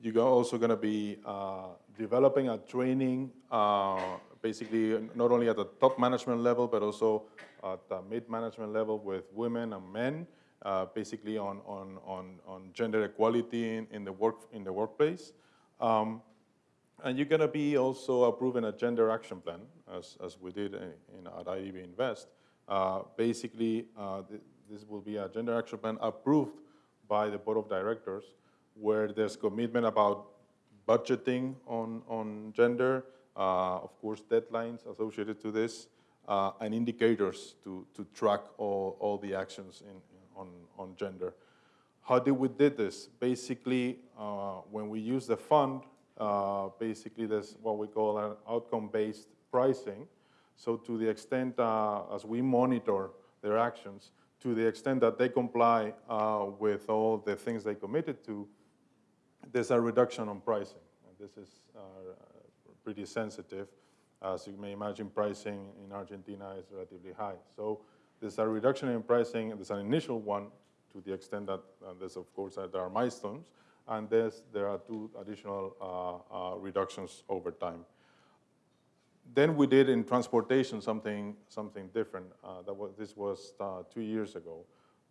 You're also gonna be uh, developing a training, uh, basically not only at the top management level, but also at the mid-management level with women and men, uh, basically on, on, on, on gender equality in, in, the, work, in the workplace. Um, and you're gonna be also approving a gender action plan, as, as we did in, in, at IDB Invest. Uh, basically, uh, th this will be a gender action plan approved by the board of directors, where there's commitment about budgeting on, on gender, uh, of course, deadlines associated to this, uh, and indicators to, to track all, all the actions in, on, on gender. How did we did this? Basically, when we use the fund, uh, basically there's what we call an outcome-based pricing. So to the extent, uh, as we monitor their actions, to the extent that they comply uh, with all the things they committed to, there's a reduction on pricing. And this is uh, pretty sensitive. As you may imagine, pricing in Argentina is relatively high. So there's a reduction in pricing, there's an initial one to the extent that there's, of course, there are milestones, and this, there are two additional uh, uh, reductions over time. Then we did in transportation something, something different. Uh, that was, this was uh, two years ago,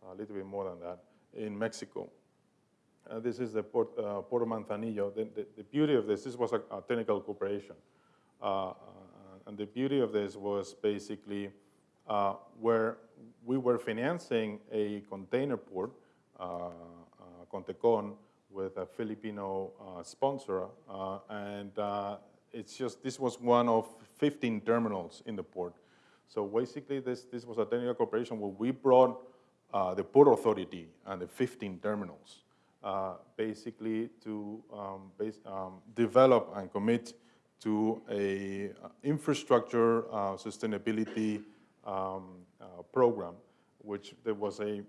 a little bit more than that, in Mexico. Uh, this is the Port, uh, Puerto Manzanillo. The, the, the, beauty of this, this was a, a technical cooperation. Uh, uh and the beauty of this was basically where we were financing a container port, Contecon, with a Filipino sponsor. and it's just, this was one of 15 terminals in the port. So basically, this, this was a technical cooperation where we brought the Port Authority and the 15 terminals uh, basically to um, base, um, develop and commit to a uh, infrastructure uh, sustainability um, uh, program, which there was a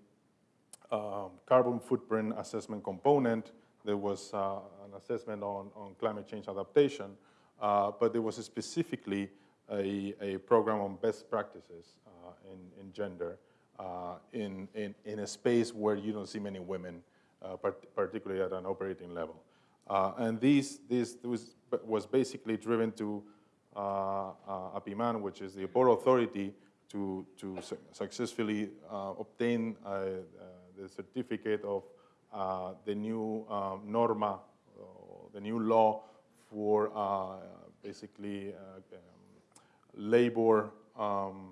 um, carbon footprint assessment component, there was uh, an assessment on, on climate change adaptation, but there was specifically a, a program on best practices in, in gender in, in, in a space where you don't see many women uh, part particularly at an operating level. Uh, and this, this was, was basically driven to uh, APIMAN, which is the Port Authority, to, to su successfully obtain the certificate of the new um, norma, the new law for basically um, labor um,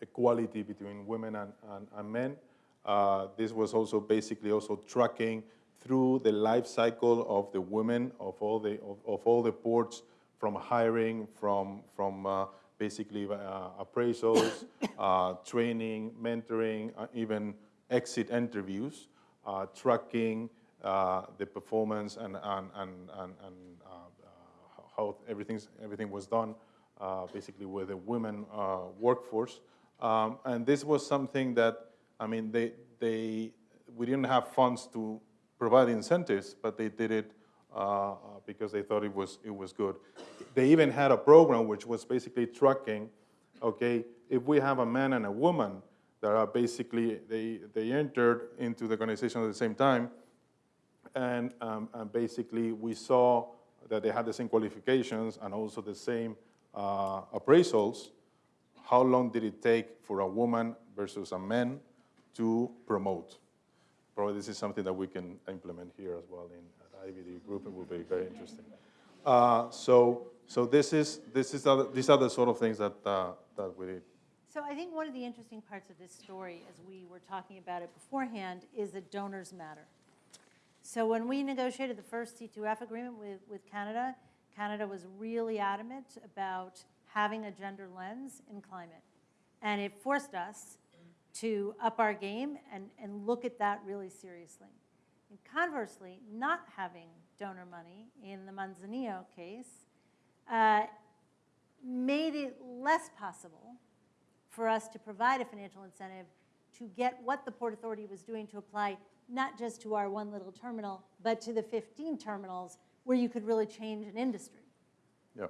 equality between women and, and, and men. Uh, this was also basically also tracking through the life cycle of the women of all the, of, of all the ports from hiring, from, from uh, basically uh, appraisals, uh, training, mentoring, uh, even exit interviews, uh, tracking Uh, the performance and, and, and, and, and uh, uh, how everything's, everything was done basically with the women workforce. Um, and this was something that I mean, they, they, we didn't have funds to provide incentives, but they did it uh, because they thought it was, it was good. They even had a program which was basically tracking, okay, if we have a man and a woman that are basically, they, they entered into the organization at the same time, and, um, and basically we saw that they had the same qualifications and also the same uh, appraisals, how long did it take for a woman versus a man to promote. Probably this is something that we can implement here as well in at IDB group. It will be very interesting. Uh, so, so this is this is other, these are the sort of things that uh, that we did. So I think one of the interesting parts of this story, as we were talking about it beforehand, is that donors matter. So when we negotiated the first C2F agreement with, with Canada, Canada was really adamant about having a gender lens in climate. And it forced us to up our game and, and look at that really seriously. And conversely, not having donor money in the Manzanillo case uh, made it less possible for us to provide a financial incentive to get what the Port Authority was doing to apply not just to our one little terminal, but to the 15 terminals where you could really change an industry. Yeah.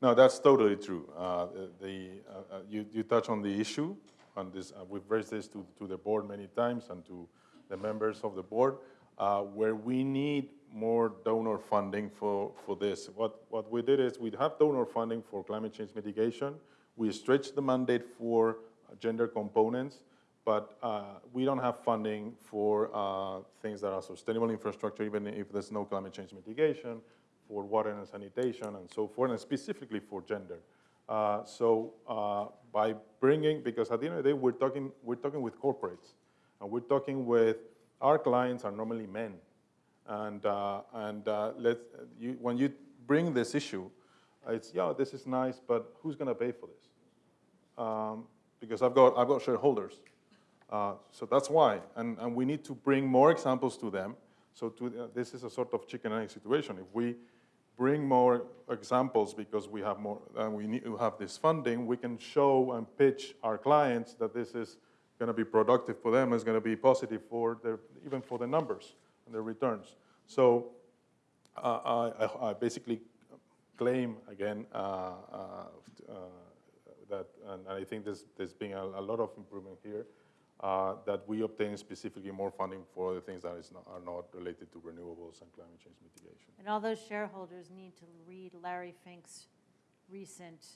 No, that's totally true. Uh, the, uh, uh you, you touch on the issue and this, uh, we've raised this to, to the board many times and to the members of the board, uh, where we need more donor funding for, for this. What, what we did is we have donor funding for climate change mitigation. We stretched the mandate for gender components, but uh, we don't have funding for uh, things that are sustainable infrastructure, even if there's no climate change mitigation, for water and sanitation and so forth, and specifically for gender. Uh, so uh, by bringing, because at the end of the day, we're talking, we're talking with corporates, and we're talking with, our clients are normally men. And, uh, and uh, let's, you, when you bring this issue, it's, yeah, this is nice, but who's gonna pay for this? Um, because I've got, I've got shareholders. Uh, so that's why, and, and we need to bring more examples to them. So to, this is a sort of chicken and egg situation. If we, bring more examples because we have more, and we need to have this funding, we can show and pitch our clients that this is going to be productive for them, is going to be positive for their, even for the numbers and their returns. So uh, I, I, basically claim again uh, uh, uh, that, and I think there's, there's been a, a, lot of improvement here, uh, that we obtain specifically more funding for the things that is not, are not related to renewables and climate change mitigation. And all those shareholders need to read Larry Fink's recent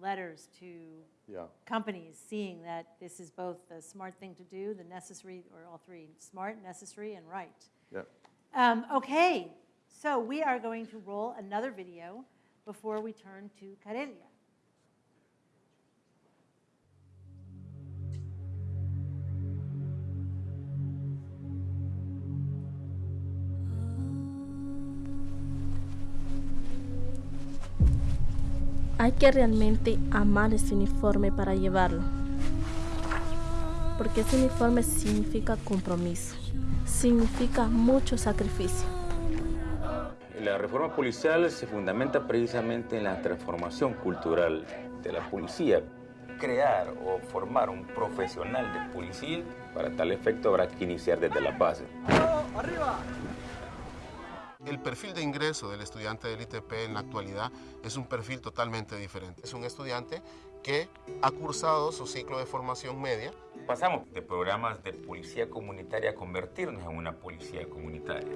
letters to Yeah. companies, seeing that this is both the smart thing to do, the necessary, or all three, smart, necessary, and right. Yeah. Um, okay, so we are going to roll another video before we turn to Karelia. Hay que realmente amar ese uniforme para llevarlo. Porque ese uniforme significa compromiso, significa mucho sacrificio. La reforma policial se fundamenta precisamente en la transformación cultural de la policía. Crear o formar un profesional de policía, para tal efecto habrá que iniciar desde la base. El perfil de ingreso del estudiante del ITP en la actualidad es un perfil totalmente diferente. Es un estudiante que ha cursado su ciclo de formación media. Pasamos de programas de policía comunitaria a convertirnos en una policía comunitaria.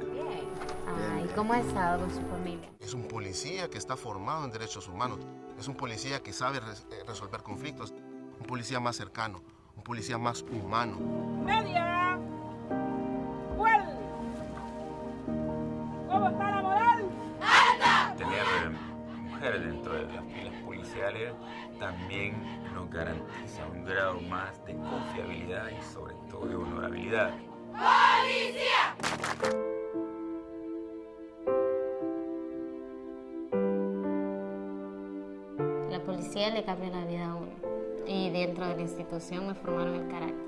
¿Y cómo ha estado con su familia? Es un policía que está formado en derechos humanos. Es un policía que sabe res- eh, resolver conflictos. Un policía más cercano, un policía más humano. ¡Media! ¿Cómo está la moral? Tener eh, mujeres dentro de las filas policiales también nos garantiza un grado más de confiabilidad y sobre todo de honorabilidad. La policía le cambia la vida a uno. Y dentro de la institución me formaron el carácter.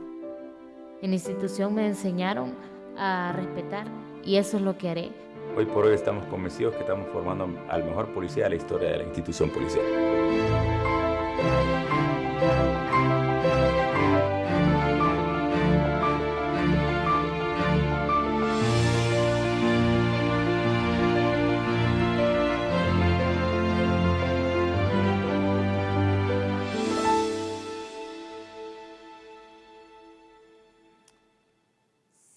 En la institución me enseñaron a respetar y eso es lo que haré. Hoy por hoy estamos convencidos que estamos formando al mejor policía de la historia de la institución policial.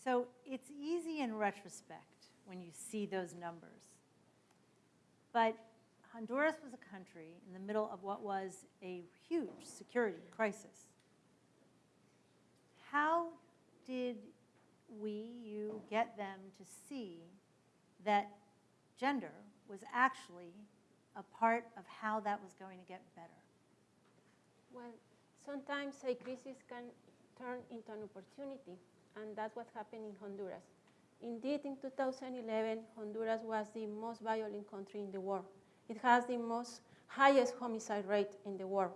So it's easy in retrospect when you see those numbers. But Honduras was a country in the middle of what was a huge security crisis. How did we, you, get them to see that gender was actually a part of how that was going to get better? Well, sometimes a crisis can turn into an opportunity, and that's what happened in Honduras. Indeed, in 2011, Honduras was the most violent country in the world. It has the most highest homicide rate in the world.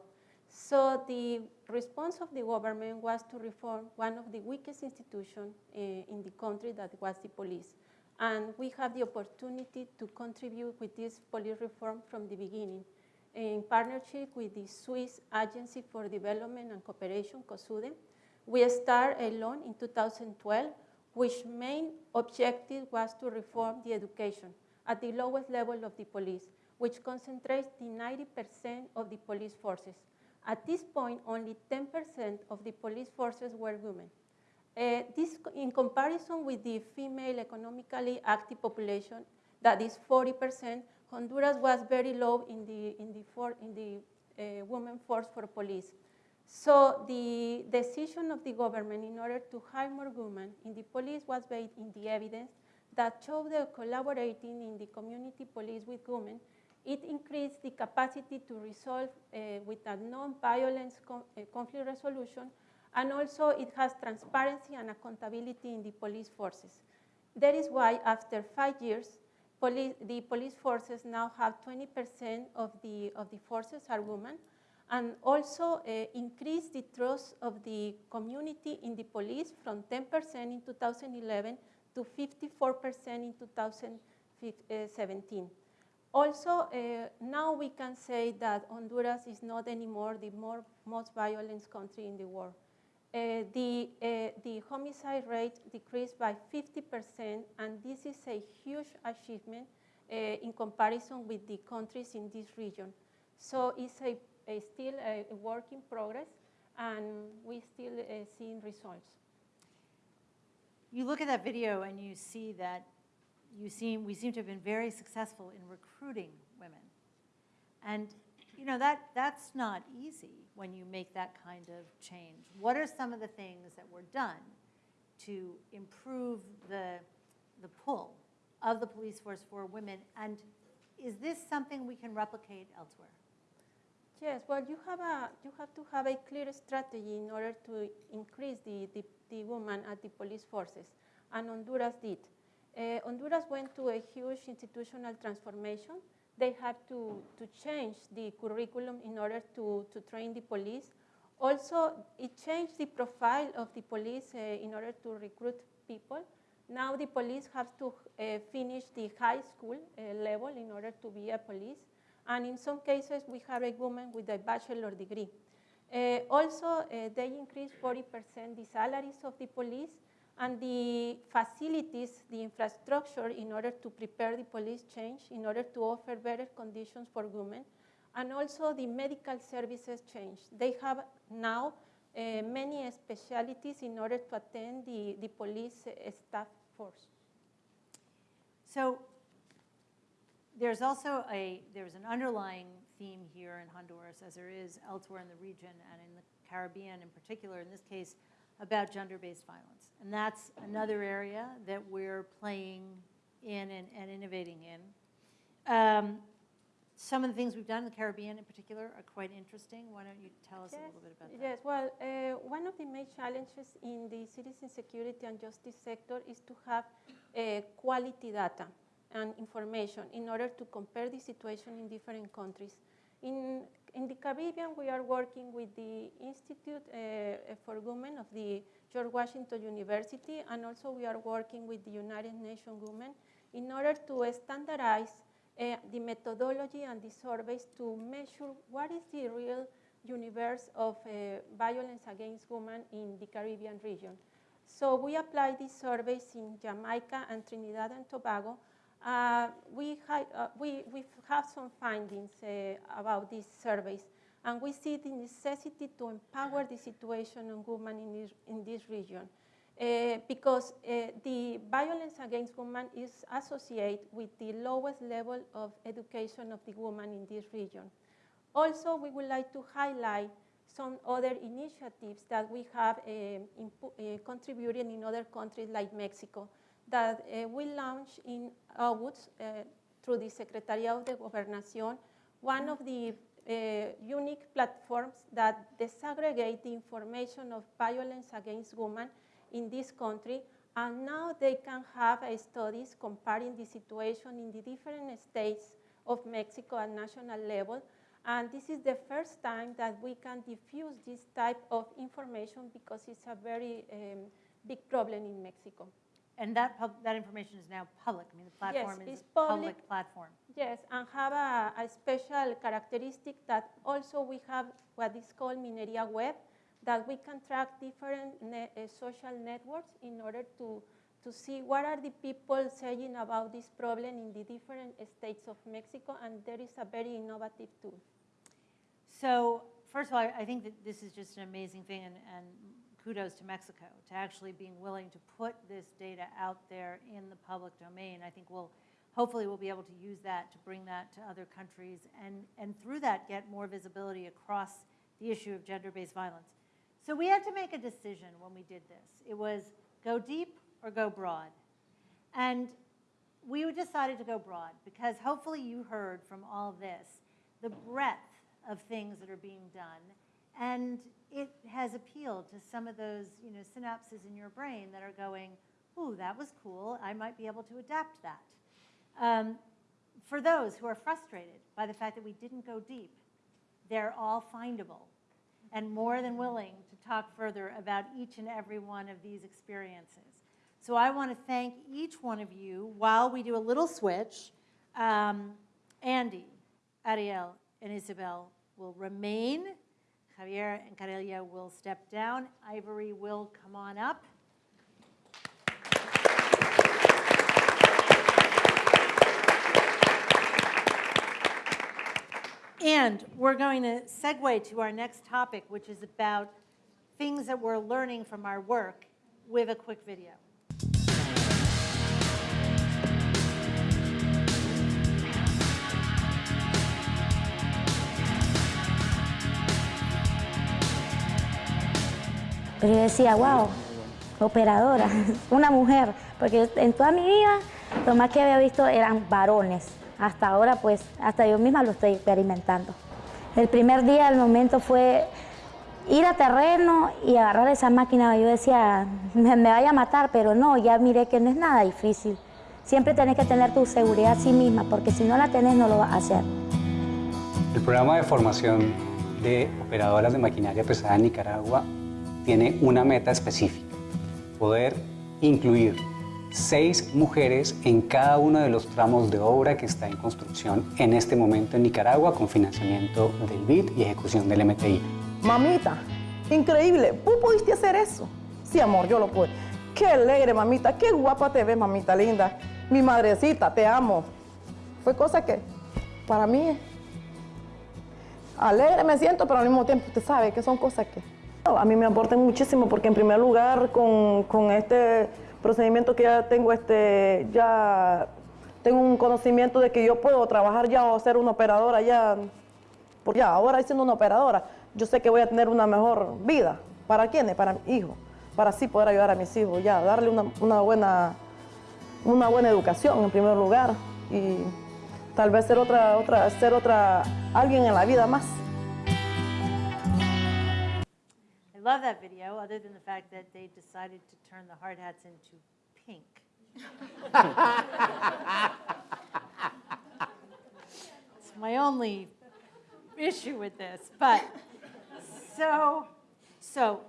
So the response of the government was to reform one of the weakest institutions uh, in the country, that was the police. And we have the opportunity to contribute with this police reform from the beginning in partnership with the Swiss Agency for Development and Cooperation, COSUDE. We started a loan in 2012, which main objective was to reform the education at the lowest level of the police, which concentrates the 90% of the police forces. At this point, only 10% of the police forces were women. Uh, this, in comparison with the female economically active population, that is 40%, Honduras was very low in the, in the, for, in the uh, women force for police. So the decision of the government in order to hire more women in the police was based in the evidence that showed that collaborating in the community police with women, it increased the capacity to resolve uh, with a non-violence con uh, conflict resolution, and also it has transparency and accountability in the police forces. That is why after five years, police, the police forces now have 20% of the, of the forces are women, and also uh, increase the trust of the community in the police from 10% in 2011 to 54% in 2017. Also, uh, now we can say that Honduras is not anymore the more, most violent country in the world. Uh, the, uh, the homicide rate decreased by 50%, and this is a huge achievement uh, in comparison with the countries in this region. So it's a, a still a, a work in progress, and we still uh, seeing results. You look at that video and you see that you seem, we seem to have been very successful in recruiting women. And, you know, that, that's not easy when you make that kind of change. What are some of the things that were done to improve the, the pull of the police force for women? And is this something we can replicate elsewhere? Yes, well, you have, a, you have to have a clear strategy in order to increase the, the, the women at the police forces, and Honduras did. Uh, Honduras went to a huge institutional transformation. They had to, to change the curriculum in order to, to train the police. Also, it changed the profile of the police uh, in order to recruit people. Now the police have to uh, finish the high school level in order to be a police. And in some cases, we have a woman with a bachelor degree. Uh, also, uh, they increased 40% the salaries of the police and the facilities, the infrastructure in order to prepare the police change, in order to offer better conditions for women. And also the medical services change. They have now uh, many specialties in order to attend the, the police uh, staff force. So there's also a, there's an underlying theme here in Honduras, as there is elsewhere in the region and in the Caribbean in particular, in this case, about gender-based violence. And that's another area that we're playing in and, and innovating in. Um, some of the things we've done in the Caribbean in particular are quite interesting. Why don't you tell us yes. a little bit about that? Yes, well, uh, one of the main challenges in the citizen security and justice sector is to have uh, quality data and information in order to compare the situation in different countries. In, in the Caribbean, we are working with the Institute uh, for Women of the George Washington University, and also we are working with the United Nations Women in order to standardize uh, the methodology and the surveys to measure what is the real universe of uh, violence against women in the Caribbean region. So we apply these surveys in Jamaica and Trinidad and Tobago, uh, we, uh, we, we have some findings uh, about these surveys, and we see the necessity to empower the situation of women in this, in this region. Uh, because uh, the violence against women is associated with the lowest level of education of the woman in this region. Also, we would like to highlight some other initiatives that we have uh, contributed in other countries like Mexico that uh, we launched in August uh, through the Secretariat de Gobernación, one of the uh, unique platforms that disaggregate the information of violence against women in this country, and now they can have studies comparing the situation in the different states of Mexico at national level, and this is the first time that we can diffuse this type of information because it's a very um, big problem in Mexico. And that, that information is now public. I mean, the platform yes, is a public, public platform. Yes, and have a, a, special characteristic that also we have what is called Mineria Web, that we can track different net, uh, social networks in order to, to see what are the people saying about this problem in the different states of Mexico, and there is a very innovative tool. So first of all, I think that this is just an amazing thing, and, and kudos to Mexico to actually being willing to put this data out there in the public domain. I think we'll, hopefully we'll be able to use that to bring that to other countries and, and through that get more visibility across the issue of gender-based violence. So we had to make a decision when we did this. It was go deep or go broad. And we decided to go broad because hopefully you heard from all this the breadth of things that are being done and it has appealed to some of those you know, synapses in your brain that are going, ooh, that was cool. I might be able to adapt that. Um, for those who are frustrated by the fact that we didn't go deep, they're all findable and more than willing to talk further about each and every one of these experiences. So I want to thank each one of you while we do a little switch. Um, Andy, Ariel, and Isabel will remain Javier and Carelia will step down. Ivory will come on up. And we're going to segue to our next topic, which is about things that we're learning from our work with a quick video. Pero yo decía, wow, operadora, una mujer, porque en toda mi vida lo más que había visto eran varones. Hasta ahora, pues, hasta yo misma lo estoy experimentando. El primer día, el momento fue ir a terreno y agarrar esa máquina. Yo decía, me, me vaya a matar, pero no, ya miré que no es nada difícil. Siempre tenés que tener tu seguridad a sí misma, porque si no la tenés, no lo vas a hacer. El programa de formación de operadoras de maquinaria pesada en Nicaragua tiene una meta específica, poder incluir seis mujeres en cada uno de los tramos de obra que está en construcción en este momento en Nicaragua con financiamiento del BID y ejecución del MTI. Mamita, increíble, ¿tú pudiste hacer eso? Sí, amor, yo lo pude. Qué alegre, mamita, qué guapa te ves, mamita linda. Mi madrecita, te amo. Fue cosa que para mí alegre me siento, pero al mismo tiempo usted sabe que son cosas que a mí me aportan muchísimo porque en primer lugar con, con este procedimiento que ya tengo, este, ya tengo un conocimiento de que yo puedo trabajar ya o ser una operadora ya, porque ya ahora siendo una operadora, yo sé que voy a tener una mejor vida. ¿Para quiénes? Para mi hijo, para así poder ayudar a mis hijos, ya, darle una, una buena, una buena educación en primer lugar y tal vez ser otra, otra, ser otra, alguien en la vida más. Love that video, other than the fact that they decided to turn the hard hats into pink. it's my only issue with this, but so, so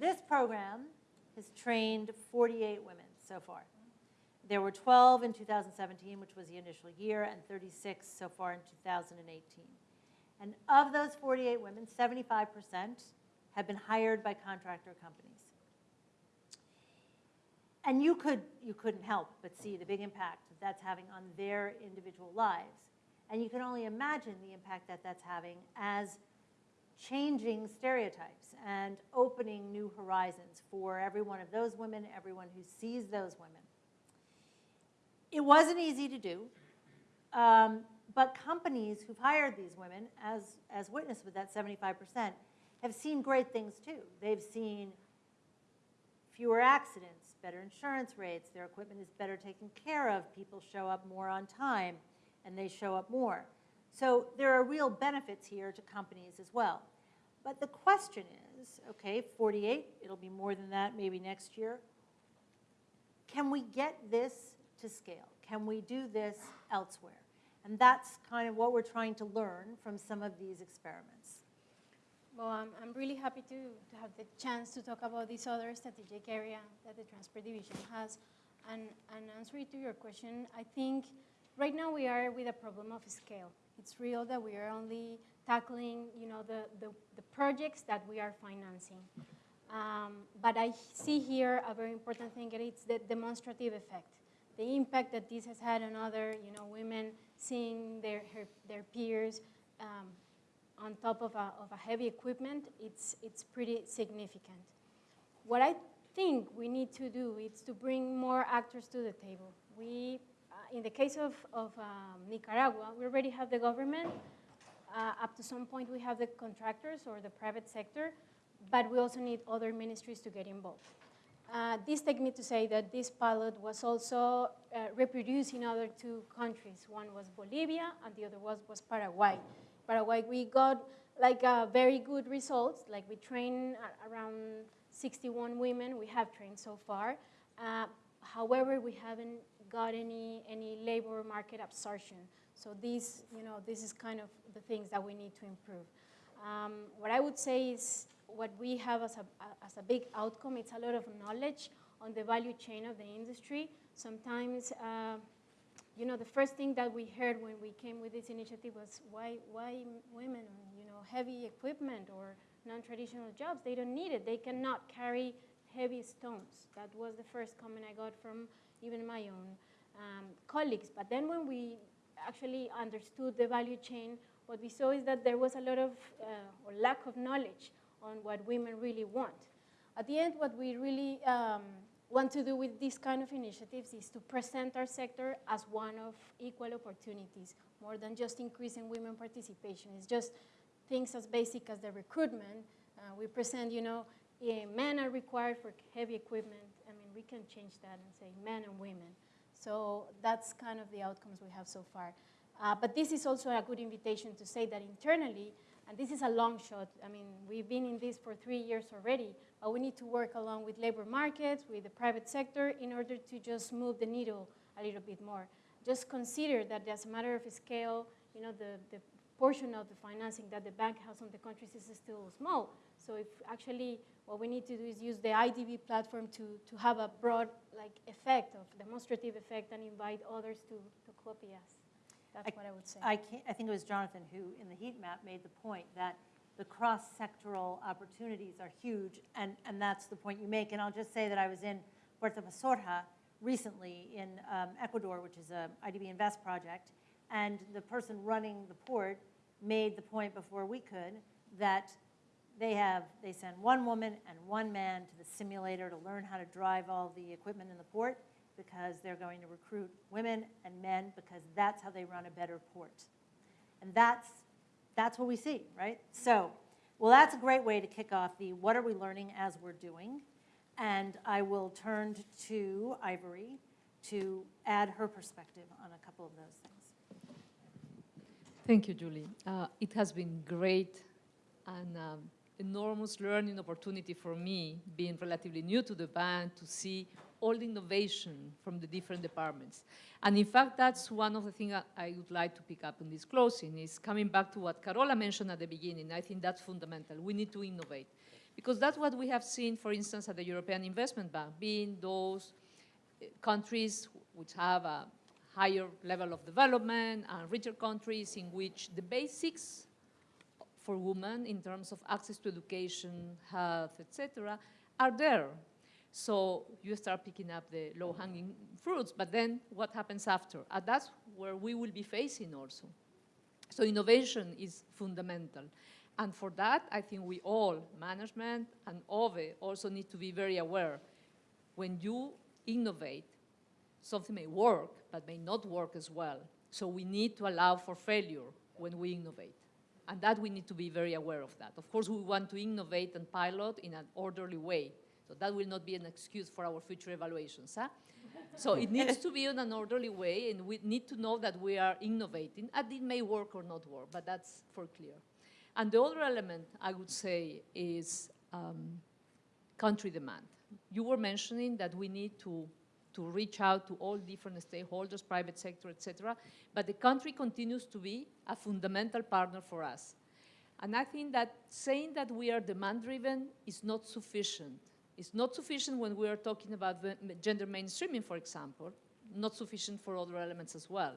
this program has trained 48 women so far. There were 12 in 2017, which was the initial year, and 36 so far in 2018. And of those 48 women, 75% have been hired by contractor companies. And you, could, you couldn't help but see the big impact that that's having on their individual lives. And you can only imagine the impact that that's having as changing stereotypes and opening new horizons for every one of those women, everyone who sees those women. It wasn't easy to do, um, but companies who've hired these women, as, as witnessed with that 75%, have seen great things too. They've seen fewer accidents, better insurance rates, their equipment is better taken care of, people show up more on time, and they show up more. So there are real benefits here to companies as well. But the question is, okay, 48, it'll be more than that maybe next year. Can we get this to scale? Can we do this elsewhere? And that's kind of what we're trying to learn from some of these experiments. Well, I'm, I'm really happy to, to have the chance to talk about this other strategic area that the Transport Division has. And, and answering to your question, I think right now we are with a problem of scale. It's real that we are only tackling, you know, the, the, the projects that we are financing. Um, but I see here a very important thing, and it's the demonstrative effect. The impact that this has had on other, you know, women seeing their, her, their peers um, on top of a, of a heavy equipment, it's, it's pretty significant. What I think we need to do is to bring more actors to the table. We, uh, in the case of, of um, Nicaragua, we already have the government. Uh, up to some point, we have the contractors or the private sector, but we also need other ministries to get involved. Uh, this takes me to say that this pilot was also uh, reproduced in other two countries. One was Bolivia, and the other was, was Paraguay. Paraguay, we got like uh, very good results. Like we trained around 61 women. We have trained so far. Uh, however, we haven't got any any labor market absorption. So these, you know, this is kind of the things that we need to improve. Um, what I would say is what we have as a, as a big outcome, it's a lot of knowledge on the value chain of the industry. Sometimes, uh, you know, the first thing that we heard when we came with this initiative was why, why women you know, heavy equipment or non-traditional jobs, they don't need it. They cannot carry heavy stones. That was the first comment I got from even my own um, colleagues. But then when we actually understood the value chain, what we saw is that there was a lot of, uh, or lack of knowledge on what women really want. At the end, what we really um, want to do with these kind of initiatives is to present our sector as one of equal opportunities, more than just increasing women participation. It's just things as basic as the recruitment. Uh, we present, you know, eh, men are required for heavy equipment. I mean, we can change that and say men and women. So that's kind of the outcomes we have so far. Uh, but this is also a good invitation to say that internally, and this is a long shot. I mean, we've been in this for three years already, but we need to work along with labor markets, with the private sector, in order to just move the needle a little bit more. Just consider that as a matter of scale, you know, the, the portion of the financing that the bank has on the countries is still small. So if actually what we need to do is use the IDB platform to, to have a broad like effect of demonstrative effect and invite others to, to copy us. That's what I would say. I, can't, I think it was Jonathan who, in the heat map, made the point that the cross-sectoral opportunities are huge, and, and that's the point you make. And I'll just say that I was in Puerto Posorja recently in um, Ecuador, which is a IDB Invest project, and the person running the port made the point before we could that they have, they send one woman and one man to the simulator to learn how to drive all the equipment in the port because they're going to recruit women and men because that's how they run a better port. And that's, that's what we see, right? So, well, that's a great way to kick off the what are we learning as we're doing. And I will turn to Ivory to add her perspective on a couple of those things. Thank you, Julie. Uh, it has been great and um, enormous learning opportunity for me, being relatively new to the bank, to see all the innovation from the different departments. And in fact, that's one of the things I would like to pick up in this closing, is coming back to what Carola mentioned at the beginning. I think that's fundamental. We need to innovate. Because that's what we have seen, for instance, at the European Investment Bank, being those eh, countries which have a higher level of development and richer countries in which the basics for women in terms of access to education, health, etc., are there. So you start picking up the low-hanging fruits, but then what happens after? And that's where we will be facing also. So innovation is fundamental. And for that, I think we all, management and OVE, also need to be very aware. When you innovate, something may work, but may not work as well. So we need to allow for failure when we innovate. And that we need to be very aware of that. Of course, we want to innovate and pilot in an orderly way. So that will not be an excuse for our future evaluations. Huh? so it needs to be in an orderly way, and we need to know that we are innovating, and it may work or not work, but that's for clear. And the other element, I would say, is um, country demand. You were mentioning that we need to to reach out to all different stakeholders, private sector, et cetera. But the country continues to be a fundamental partner for us. And I think that saying that we are demand-driven is not sufficient. It's not sufficient when we are talking about gender mainstreaming, for example, not sufficient for other elements as well.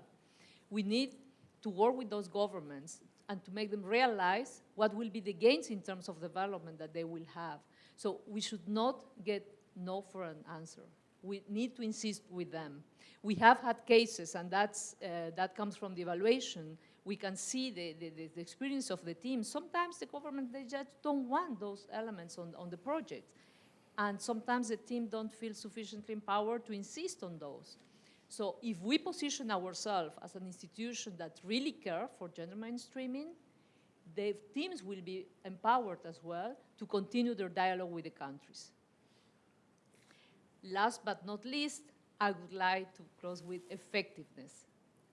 We need to work with those governments and to make them realize what will be the gains in terms of development that they will have. So we should not get no for an answer we need to insist with them. We have had cases, and that's, uh, that comes from the evaluation. We can see the, the, the, experience of the team. Sometimes the government, they just don't want those elements on, on the project. And sometimes the team don't feel sufficiently empowered to insist on those. So if we position ourselves as an institution that really care for gender mainstreaming, the teams will be empowered as well to continue their dialogue with the countries. Last but not least, I would like to close with effectiveness.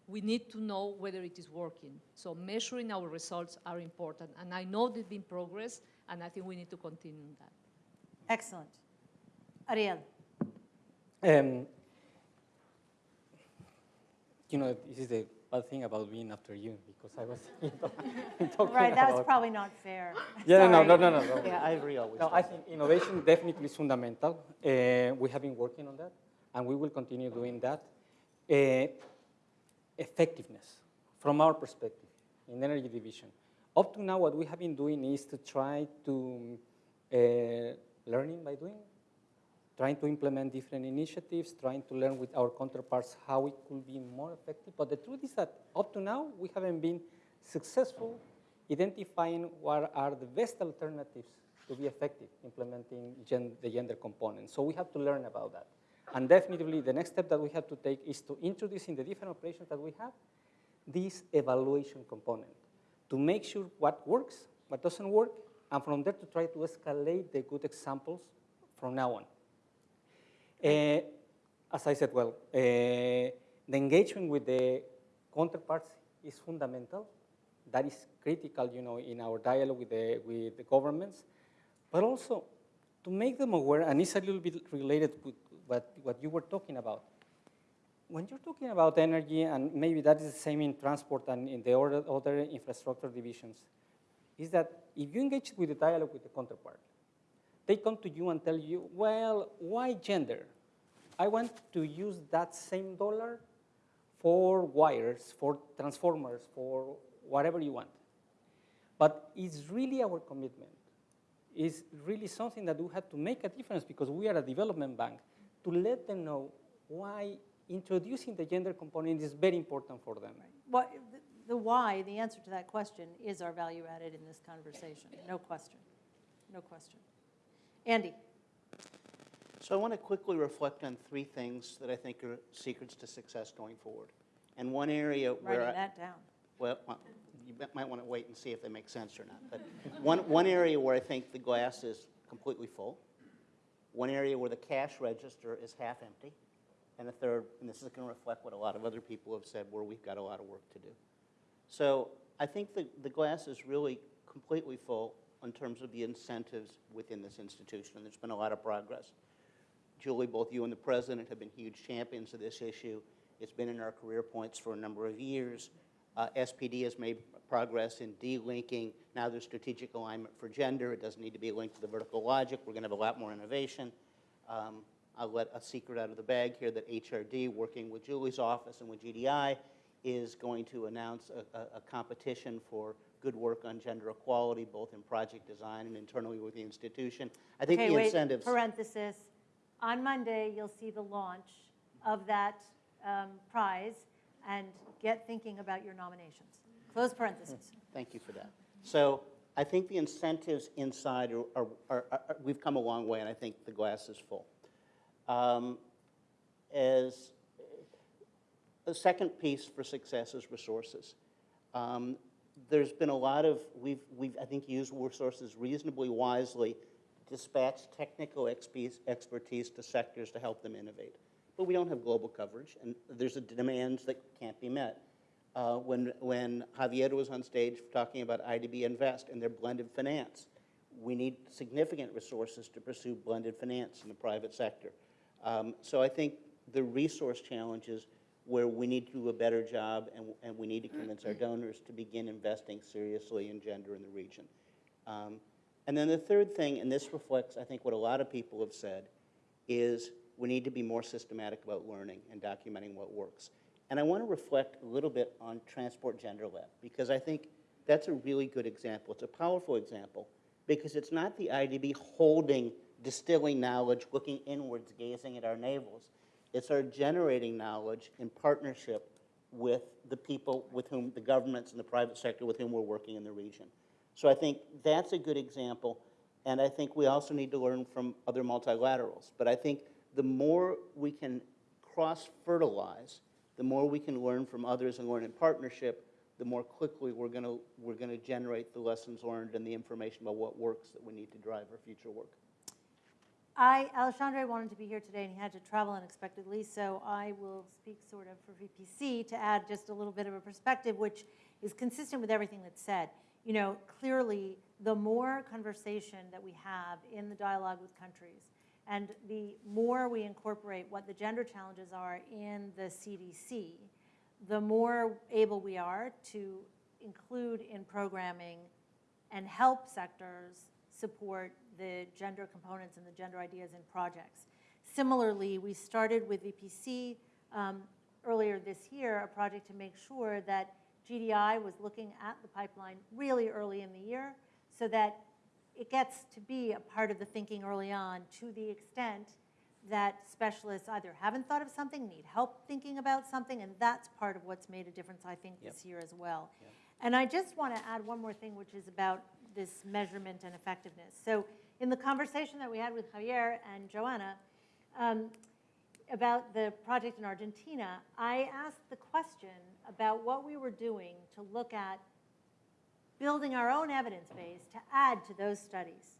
We need to know whether it is working. So measuring our results are important. And I know there's been progress, and I think we need to continue that. Excellent. Ariel. Um, you know, this is the bad thing about being after you because I was talking Right, that was about- probably not fair. Yeah, no, no, Sorry. no, no, no. Yeah, Ivory always. No, I think innovation definitely is fundamental. Uh, we have been working on that, and we will continue doing that. Uh, effectiveness, from our perspective, in energy division. Up to now, what we have been doing is to try to uh, learning by doing, trying to implement different initiatives, trying to learn with our counterparts how it could be more effective. But the truth is that up to now, we haven't been successful identifying what are the best alternatives to be effective implementing gen the gender component. So we have to learn about that. And definitely the next step that we have to take is to introduce in the different operations that we have this evaluation component to make sure what works, what doesn't work, and from there to try to escalate the good examples from now on. Uh, as I said, well, uh, the engagement with the counterparts is fundamental. That is critical, you know, in our dialogue with the, with the governments, but also to make them aware, and it's a little bit related with what, what you were talking about. When you're talking about energy, and maybe that is the same in transport and in the other, other infrastructure divisions, is that if you engage with the dialogue with the counterpart, they come to you and tell you, well, why gender? I want to use that same dollar for wires, for transformers, for whatever you want. But it's really our commitment. It's really something that we have to make a difference because we are a development bank to let them know why introducing the gender component is very important for them. What, the why, the answer to that question is our value added in this conversation, no question, no question. Andy? So I want to quickly reflect on three things that I think are secrets to success going forward. And one area where Writing I- down. Well, well, you might want to wait and see if they make sense or not. But one, one area where I think the glass is completely full, one area where the cash register is half empty, and a third, and this is going to reflect what a lot of other people have said, where we've got a lot of work to do. So I think the, the glass is really completely full in terms of the incentives within this institution, and there's been a lot of progress. Julie, both you and the president have been huge champions of this issue. It's been in our career points for a number of years. Uh, SPD has made progress in de-linking. Now there's strategic alignment for gender. It doesn't need to be linked to the vertical logic. We're going to have a lot more innovation. Um, I'll let a secret out of the bag here that HRD, working with Julie's office and with GDI, is going to announce a, a, a competition for good work on gender equality, both in project design and internally with the institution. I think Okay, the wait, incentives. Parenthesis, on Monday, you'll see the launch of that um, prize, and get thinking about your nominations. Close parenthesis. Thank you for that. So I think the incentives inside are, are, are, are- we've come a long way, and I think the glass is full. Um, As, the second piece for success is resources. Um, There's been a lot of, we've, we've, I think, used resources reasonably wisely, dispatched technical expertise to sectors to help them innovate. But we don't have global coverage, and there's a demands that can't be met. Uh, When, when Javier was on stage talking about IDB Invest and their blended finance, we need significant resources to pursue blended finance in the private sector. Um, So I think the resource challenges where we need to do a better job and, and we need to convince our donors to begin investing seriously in gender in the region. Um, And then the third thing, and this reflects, I think, what a lot of people have said, is we need to be more systematic about learning and documenting what works. And I want to reflect a little bit on Transport Gender Lab, because I think that's a really good example. It's a powerful example, because it's not the IDB holding, distilling knowledge, looking inwards, gazing at our navels. It's our generating knowledge in partnership with the people with whom, the governments and the private sector with whom we're working in the region. So I think that's a good example, and I think we also need to learn from other multilaterals. But I think the more we can cross-fertilize, the more we can learn from others and learn in partnership, the more quickly we're going we're going to generate the lessons learned and the information about what works that we need to drive our future work. I, Alexandre wanted to be here today, and he had to travel unexpectedly, so I will speak sort of for VPC to add just a little bit of a perspective, which is consistent with everything that's said. You know, clearly, the more conversation that we have in the dialogue with countries, and the more we incorporate what the gender challenges are in the CDC, the more able we are to include in programming and help sectors support the gender components and the gender ideas in projects. Similarly, we started with VPC um, earlier this year, a project to make sure that GDI was looking at the pipeline really early in the year so that it gets to be a part of the thinking early on to the extent that specialists either haven't thought of something, need help thinking about something, and that's part of what's made a difference, I think, this year as well. And I just want to add one more thing, which is about this measurement and effectiveness. So in the conversation that we had with Javier and Joanna um, about the project in Argentina, I asked the question about what we were doing to look at building our own evidence base to add to those studies.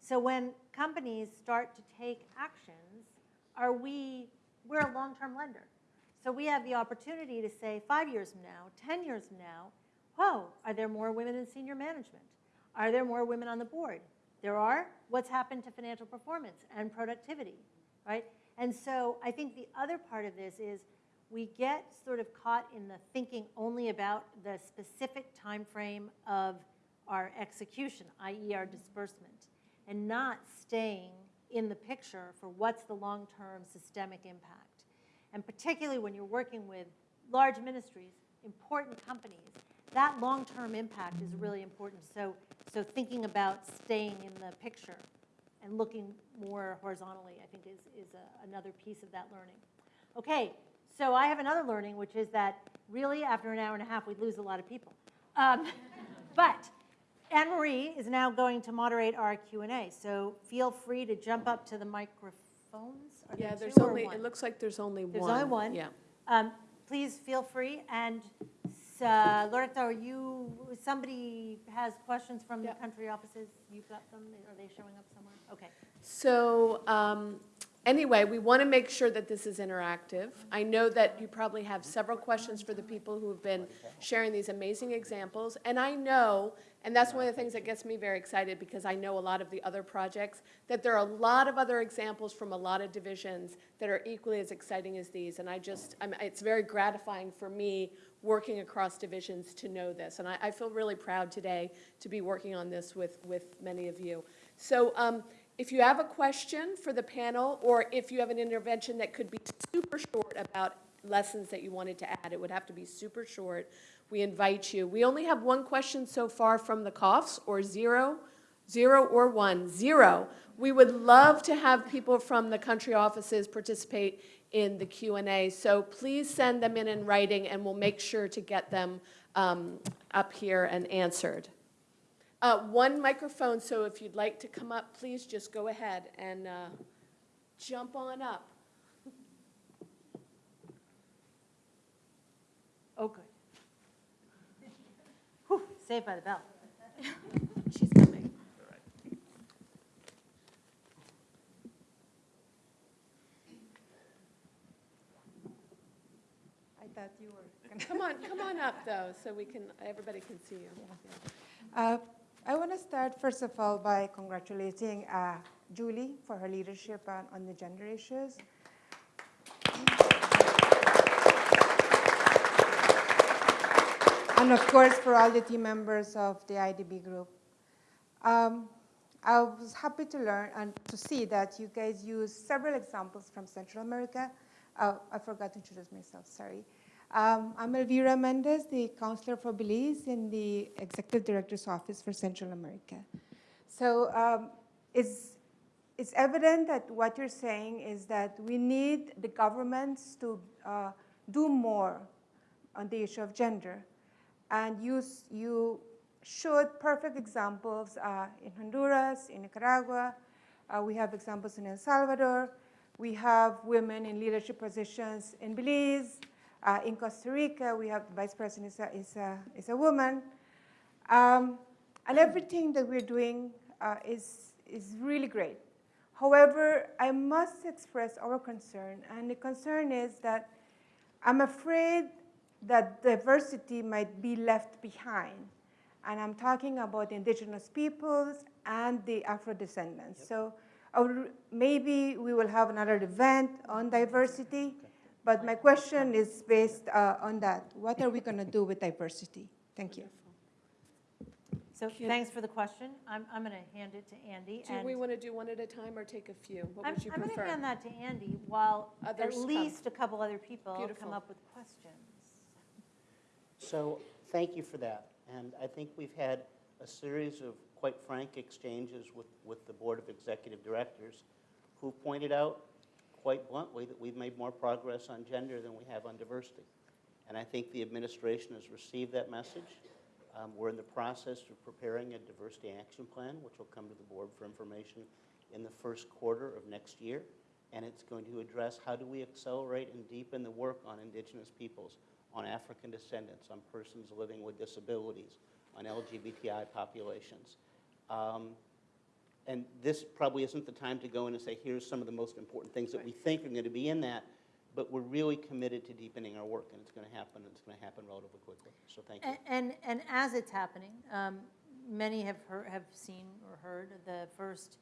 So when companies start to take actions, are we, we're a long-term lender. So we have the opportunity to say five years from now, 10 years from now, whoa, are there more women in senior management? Are there more women on the board? There are. What's happened to financial performance and productivity, right? And so I think the other part of this is we get sort of caught in the thinking only about the specific time frame of our execution, i.e. our disbursement, and not staying in the picture for what's the long-term systemic impact. And particularly when you're working with large ministries, important companies, that long-term impact is really important. So, so thinking about staying in the picture and looking more horizontally, I think is, is a, another piece of that learning. Okay, so I have another learning, which is that really after an hour and a half, we'd lose a lot of people. Um, but Anne-Marie is now going to moderate our Q&A, so feel free to jump up to the microphones. Are Yeah, there there's only, it looks like there's only one. There's only one. Yeah. Um, Please feel free, and uh, Loreto, are you, somebody has questions from the country offices? You've got them, are they showing up somewhere? Okay. So um, anyway, we want to make sure that this is interactive. I know that you probably have several questions for the people who have been sharing these amazing examples. And I know, and that's one of the things that gets me very excited because I know a lot of the other projects, that there are a lot of other examples from a lot of divisions that are equally as exciting as these. And I just, I'm, it's very gratifying for me working across divisions to know this. And I, I feel really proud today to be working on this with, with many of you. So um, if you have a question for the panel, or if you have an intervention that could be super short about lessons that you wanted to add, it would have to be super short, we invite you. We only have one question so far from the COFs, or zero, zero or one, zero. We would love to have people from the country offices participate in the Q&A, so please send them in in writing, and we'll make sure to get them um, up here and answered. Uh, One microphone, so if you'd like to come up, please just go ahead and uh, jump on up. Oh, good. Whew, saved by the bell. She's coming. I thought you were. Come on, come on up, though, so we can, everybody can see you. Uh, I want to start, first of all, by congratulating uh, Julie for her leadership on, on the gender issues. And of course, for all the team members of the IDB group. Um, I was happy to learn and to see that you guys use several examples from Central America. Oh, I forgot to introduce myself, sorry. Um, I'm Elvira Mendez, the Counselor for Belize in the Executive Director's Office for Central America. So um, it's, it's evident that what you're saying is that we need the governments to uh, do more on the issue of gender. And you, you showed perfect examples uh, in Honduras, in Nicaragua. Uh, we have examples in El Salvador. We have women in leadership positions in Belize. Uh, in Costa Rica, we have the vice president is a, is a, is a woman. Um, and everything that we're doing uh, is, is really great. However, I must express our concern, and the concern is that I'm afraid that diversity might be left behind. And I'm talking about the indigenous peoples and the Afro-descendants. So I maybe we will have another event on diversity, but my question is based uh, on that. What are we going to do with diversity? Thank you. So thanks for the question. I'm, I'm going to hand it to Andy. Do and- we want to do one at a time or take a few? What I'm, would you prefer? I'm going to hand that to Andy while at Others come. least a couple other people Beautiful. come up with questions. So thank you for that. And I think we've had a series of quite frank exchanges with, with the Board of Executive Directors who pointed out quite bluntly that we've made more progress on gender than we have on diversity. And I think the administration has received that message. Um, We're in the process of preparing a diversity action plan, which will come to the board for information in the first quarter of next year. And it's going to address how do we accelerate and deepen the work on indigenous peoples, on African descendants, on persons living with disabilities, on LGBTI populations. Um, and this probably isn't the time to go in and say, here's some of the most important things that we think are going to be in that, but we're really committed to deepening our work, and it's going to happen, and it's going to happen relatively quickly. So thank you. A- And, and as it's happening, um, many have heard, have seen or heard the first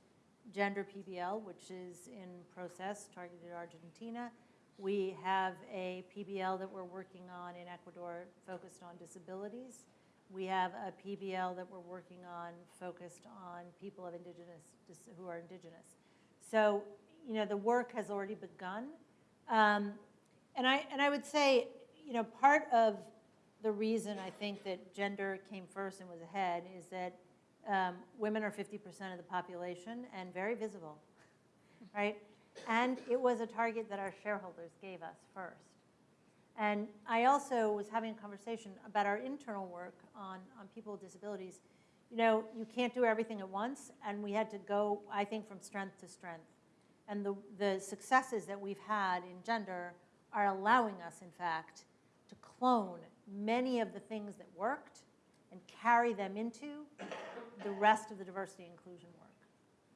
gender PBL, which is in process, targeted Argentina. We have a PBL that we're working on in Ecuador focused on disabilities. We have a PBL that we're working on focused on people of indigenous, who are indigenous. So, you know, the work has already begun. Um, And I, and I would say, you know, part of the reason I think that gender came first and was ahead is that um, women are 50% of the population and very visible, right? And it was a target that our shareholders gave us first. And I also was having a conversation about our internal work on, on people with disabilities. You know, you can't do everything at once, and we had to go, I think, from strength to strength. And the, the successes that we've had in gender are allowing us, in fact, to clone many of the things that worked and carry them into the rest of the diversity inclusion work.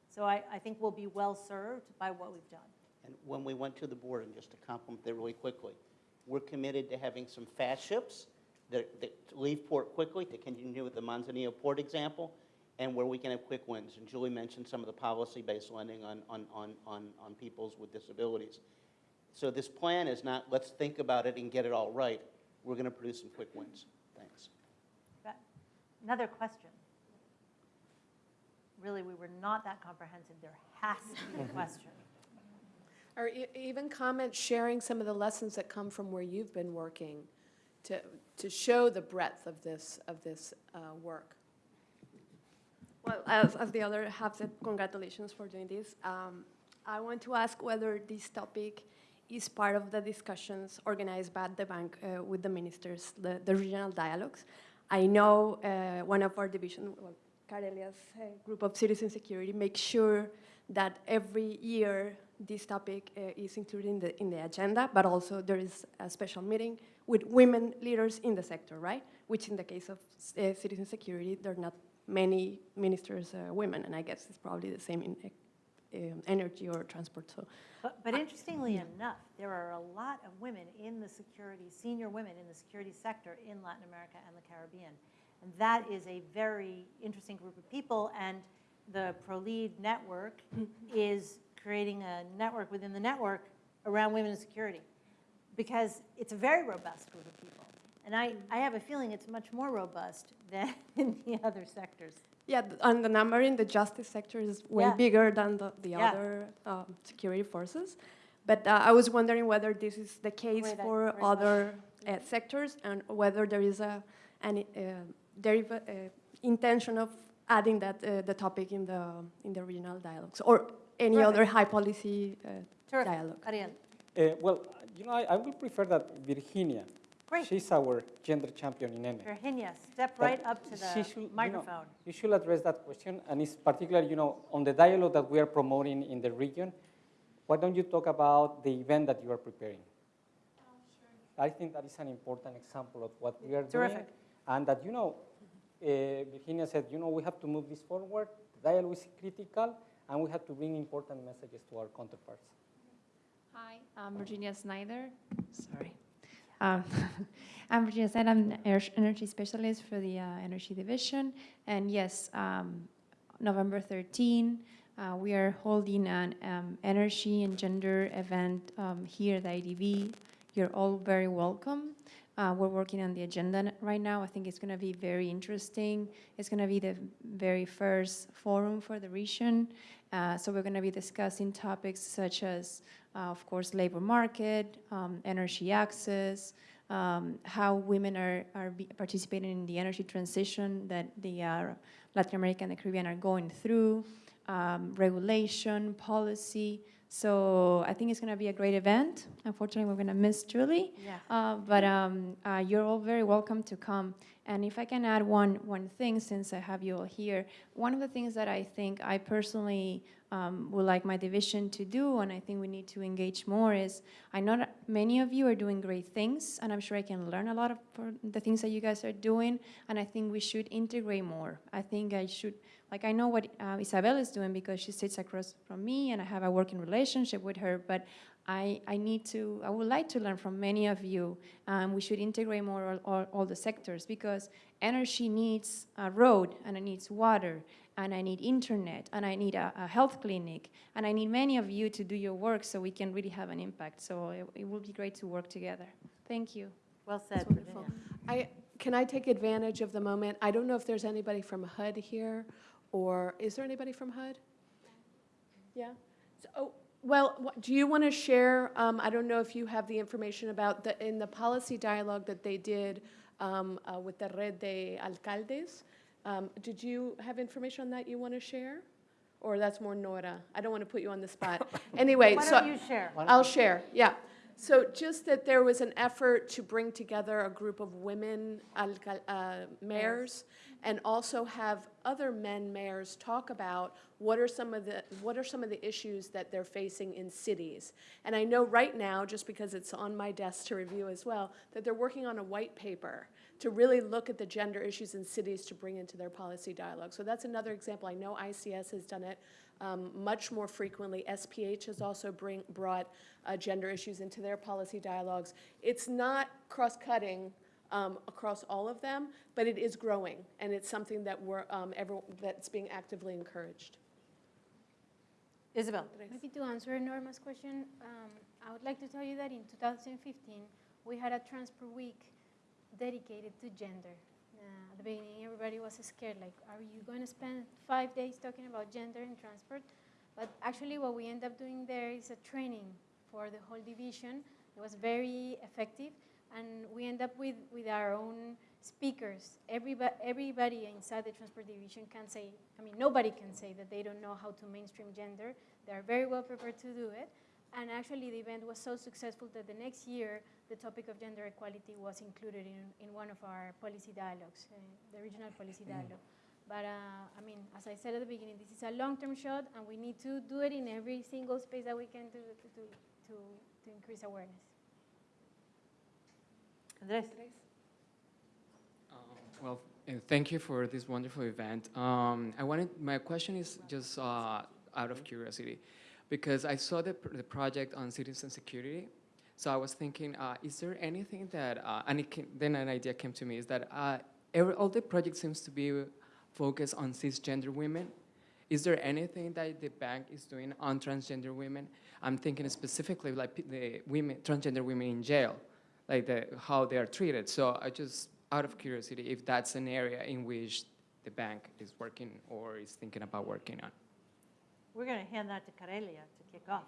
So I, I think we'll be well served by what we've done. And when we went to the board, and just to compliment that really quickly, we're committed to having some fast ships that, that leave port quickly to continue with the Manzanillo Port example, and where we can have quick wins. And Julie mentioned some of the policy-based lending on, on, on, on, on peoples with disabilities. So this plan is not, let's think about it and get it all right. We're going to produce some quick wins. Thanks. Another question. Really, we were not that comprehensive. There has to be a question. Or e- even comments sharing some of the lessons that come from where you've been working to, to show the breadth of this, of this uh, work. Well, as, as the other have said, congratulations for doing this. Um, I want to ask whether this topic is part of the discussions organized by the bank uh, with the ministers, the, the regional dialogues. I know uh, one of our division, well, Carelia's uh, group of citizen security, makes sure that every year this topic uh, is included in the, in the agenda, but also there is a special meeting with women leaders in the sector, right? Which in the case of uh, citizen security, there are not many ministers uh, women, and I guess it's probably the same in um, energy or transport. So, But, but interestingly enough, there are a lot of women in the security, senior women in the security sector in Latin America and the Caribbean. And that is a very interesting group of people, and the ProLead network is creating a network within the network around women in security, because it's a very robust group of people. And I, I have a feeling it's much more robust than in the other sectors. yeah, and the number in the justice sector is way Yeah. bigger than the, the Yeah. other um, security forces. But uh, I was wondering whether this is the case that- for other uh, sectors and whether there is a an uh, uh, intention of adding that uh, the topic in the in the regional dialogues or any Terrific. other high policy uh, Terrific. dialogue. Ariel. Uh, well, you know, I, I would prefer that Virginia, Great. she's our gender champion in ENE. Virginia, step But right up to she the should, you know, microphone. You should address that question, and it's particularly, you know, on the dialogue that we are promoting in the region. Why don't you talk about the event that you are preparing? I think that is an important example of what we are doing. Terrific. And that, you know, uh, Virginia said, you know, we have to move this forward. The dialogue is critical, and we have to bring important messages to our counterparts. Hi, I'm Virginia Snyder. Sorry. Um, I'm Virginia Snyder. I'm an energy specialist for the uh, Energy Division. And yes, um, November 13, uh, we are holding an um, energy and gender event um, here at the IDB. You're all very welcome. Uh, we're working on the agenda right now. I think it's going to be very interesting. It's going to be the very first forum for the region. Uh, so we're going to be discussing topics such as, uh, of course, labor market, um, energy access, um, how women are, are participating in the energy transition that the uh, Latin America and the Caribbean are going through, um, regulation, policy. So I think it's going to be a great event. Unfortunately, we're going to miss Julie. Yeah. Uh, but um, uh, you're all very welcome to come And if I can add one, one thing, since I have you all here, one of the things that I think I personally um, would like my division to do, and I think we need to engage more, is I know that many of you are doing great things, and I'm sure I can learn a lot of the things that you guys are doing, and I think we should integrate more. I think I should, like I know what uh, Isabel is doing because she sits across from me, and I have a working relationship with her, but I, I need to, I would like to learn from many of you. Um, we should integrate more all, all, all the sectors because energy needs a road and it needs water and I need internet and I need a, a health clinic and I need many of you to do your work so we can really have an impact. So it, it will be great to work together. Thank you. Well said, That's wonderful. I, can I take advantage of the moment? I don't know if there's anybody from HUD here, or is there anybody from HUD? Yeah? So, oh, well, what- do you want to share, um, I don't know if you have the information about the, in the policy dialogue that they did um, uh, with the Red de Alcaldes, um, did you have information on that you want to share? Or that's more Nora? I don't want to put you on the spot. Anyway, Why so. don't you share? I'll share, yeah. So just that there was an effort to bring together a group of women uh, mayors and also have other men mayors talk about what are some of the, what are some of the issues that they're facing in cities. And I know right now, just because it's on my desk to review as well, that they're working on a white paper to really look at the gender issues in cities to bring into their policy dialogue. So that's another example. I know ICS has done it um, much more frequently. SPH has also bring, brought uh, gender issues into their policy dialogues. It's not cross-cutting um, across all of them, but it is growing, and it's something that we're, um, every, that's being actively encouraged. Isabel. Maybe to answer Norma's question, um, I would like to tell you that in 2015, we had a Transport Week dedicated to gender. Uh, at the beginning, everybody was scared, like, are you going to spend five days talking about gender in transport? But actually, what we end up doing there is a training for the whole division. It was very effective, and we end up with, with our own speakers. Everybody, everybody inside the transport division can say, I mean, nobody can say that they don't know how to mainstream gender. They are very well prepared to do it. And actually, the event was so successful that the next year, the topic of gender equality was included in, in one of our policy dialogues, uh, the regional policy dialogue. But uh, I mean, as I said at the beginning, this is a long-term shot, and we need to do it in every single space that we can to, to, to, to, to increase awareness. Andres. Well, uh, thank you for this wonderful event. Um, I wanted, my question is just uh, out of curiosity, because I saw the, pr- the project on citizen security. So I was thinking, uh, is there anything that, uh, and came, then an idea came to me, is that uh, every, all the project seems to be focused on cisgender women. Is there anything that the bank is doing on transgender women? I'm thinking specifically like the women, transgender women in jail, like the, how they are treated. So I just, out of curiosity, if that's an area in which the bank is working or is thinking about working on. We're going to hand that to Karelia to kick off.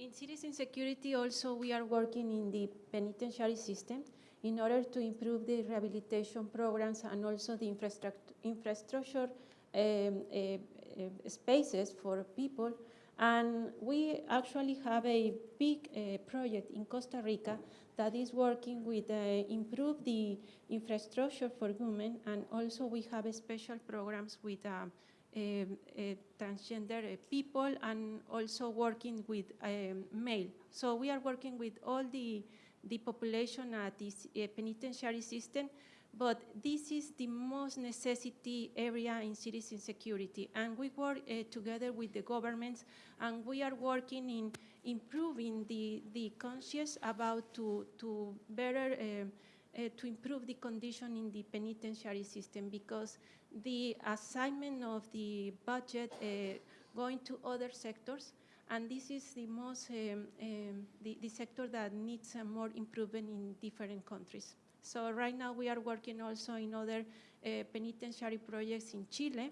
In citizen security also, we are working in the penitentiary system in order to improve the rehabilitation programs and also the infrastructure, infrastructure um, uh, uh, spaces for people. And we actually have a big uh, project in Costa Rica that is working with uh, improve the infrastructure for women, and also we have special programs with um, transgender uh, people and also working with um, male. So we are working with all the, the population at this uh, penitentiary system, but this is the most necessity area in citizen security. And we work uh, together with the governments, and we are working in improving the, the conscious about to, to better um, uh, to improve the condition in the penitentiary system because the assignment of the budget uh, going to other sectors and this is the most um, um, the, the sector that needs uh, more improvement in different countries. So right now we are working also in other uh, penitentiary projects in Chile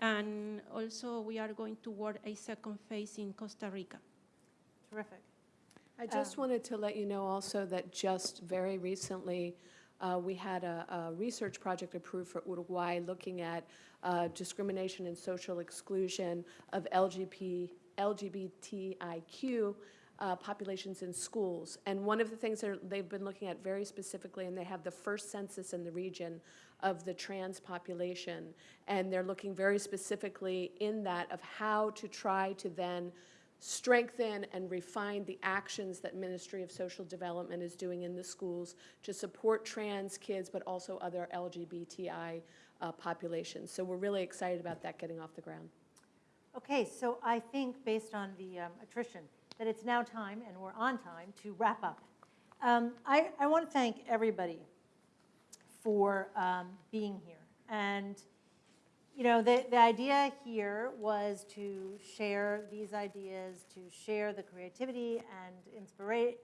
and also we are going to work a second phase in Costa Rica. Terrific. I just Um, wanted to let you know also that just very recently, uh, we had a, a research project approved for Uruguay looking at uh, discrimination and social exclusion of LGP, LGBTIQ uh, populations in schools. And one of the things they've been looking at very specifically, and they have the first census in the region of the trans population, and they're looking very specifically in that of how to try to then strengthen and refine the actions that Ministry of Social Development is doing in the schools to support trans kids, but also other LGBTI uh, populations. So we're really excited about that getting off the ground. Okay, so I think, based on the um, attrition, that it's now time, and we're on time, to wrap up. Um, I, I want to thank everybody for um, being here. And, you know, the, the idea here was to share these ideas, to share the creativity and inspira-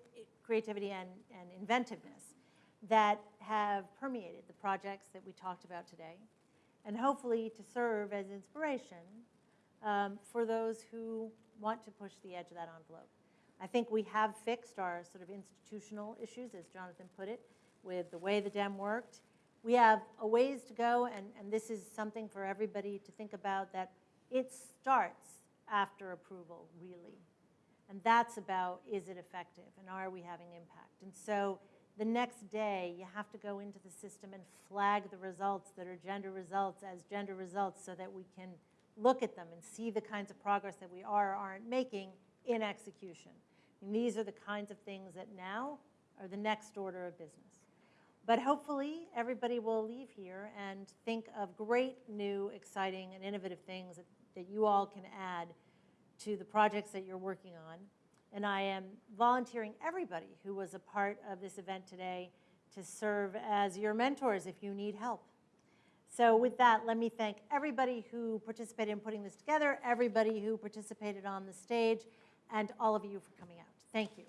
creativity and, and inventiveness that have permeated the projects that we talked about today, and hopefully to serve as inspiration um, for those who want to push the edge of that envelope. I think we have fixed our sort of institutional issues, as Jonathan put it, with the way the DEM worked. We have a ways to go, and, and this is something for everybody to think about, that it starts after approval, really. And that's about, is it effective, and are we having impact? And so the next day, you have to go into the system and flag the results that are gender results as gender results so that we can look at them and see the kinds of progress that we are or aren't making in execution. And these are the kinds of things that now are the next order of business. But hopefully, everybody will leave here and think of great, new, exciting, and innovative things that, that you all can add to the projects that you're working on. And I am volunteering everybody who was a part of this event today to serve as your mentors if you need help. So with that, let me thank everybody who participated in putting this together, everybody who participated on the stage, and all of you for coming out. Thank you.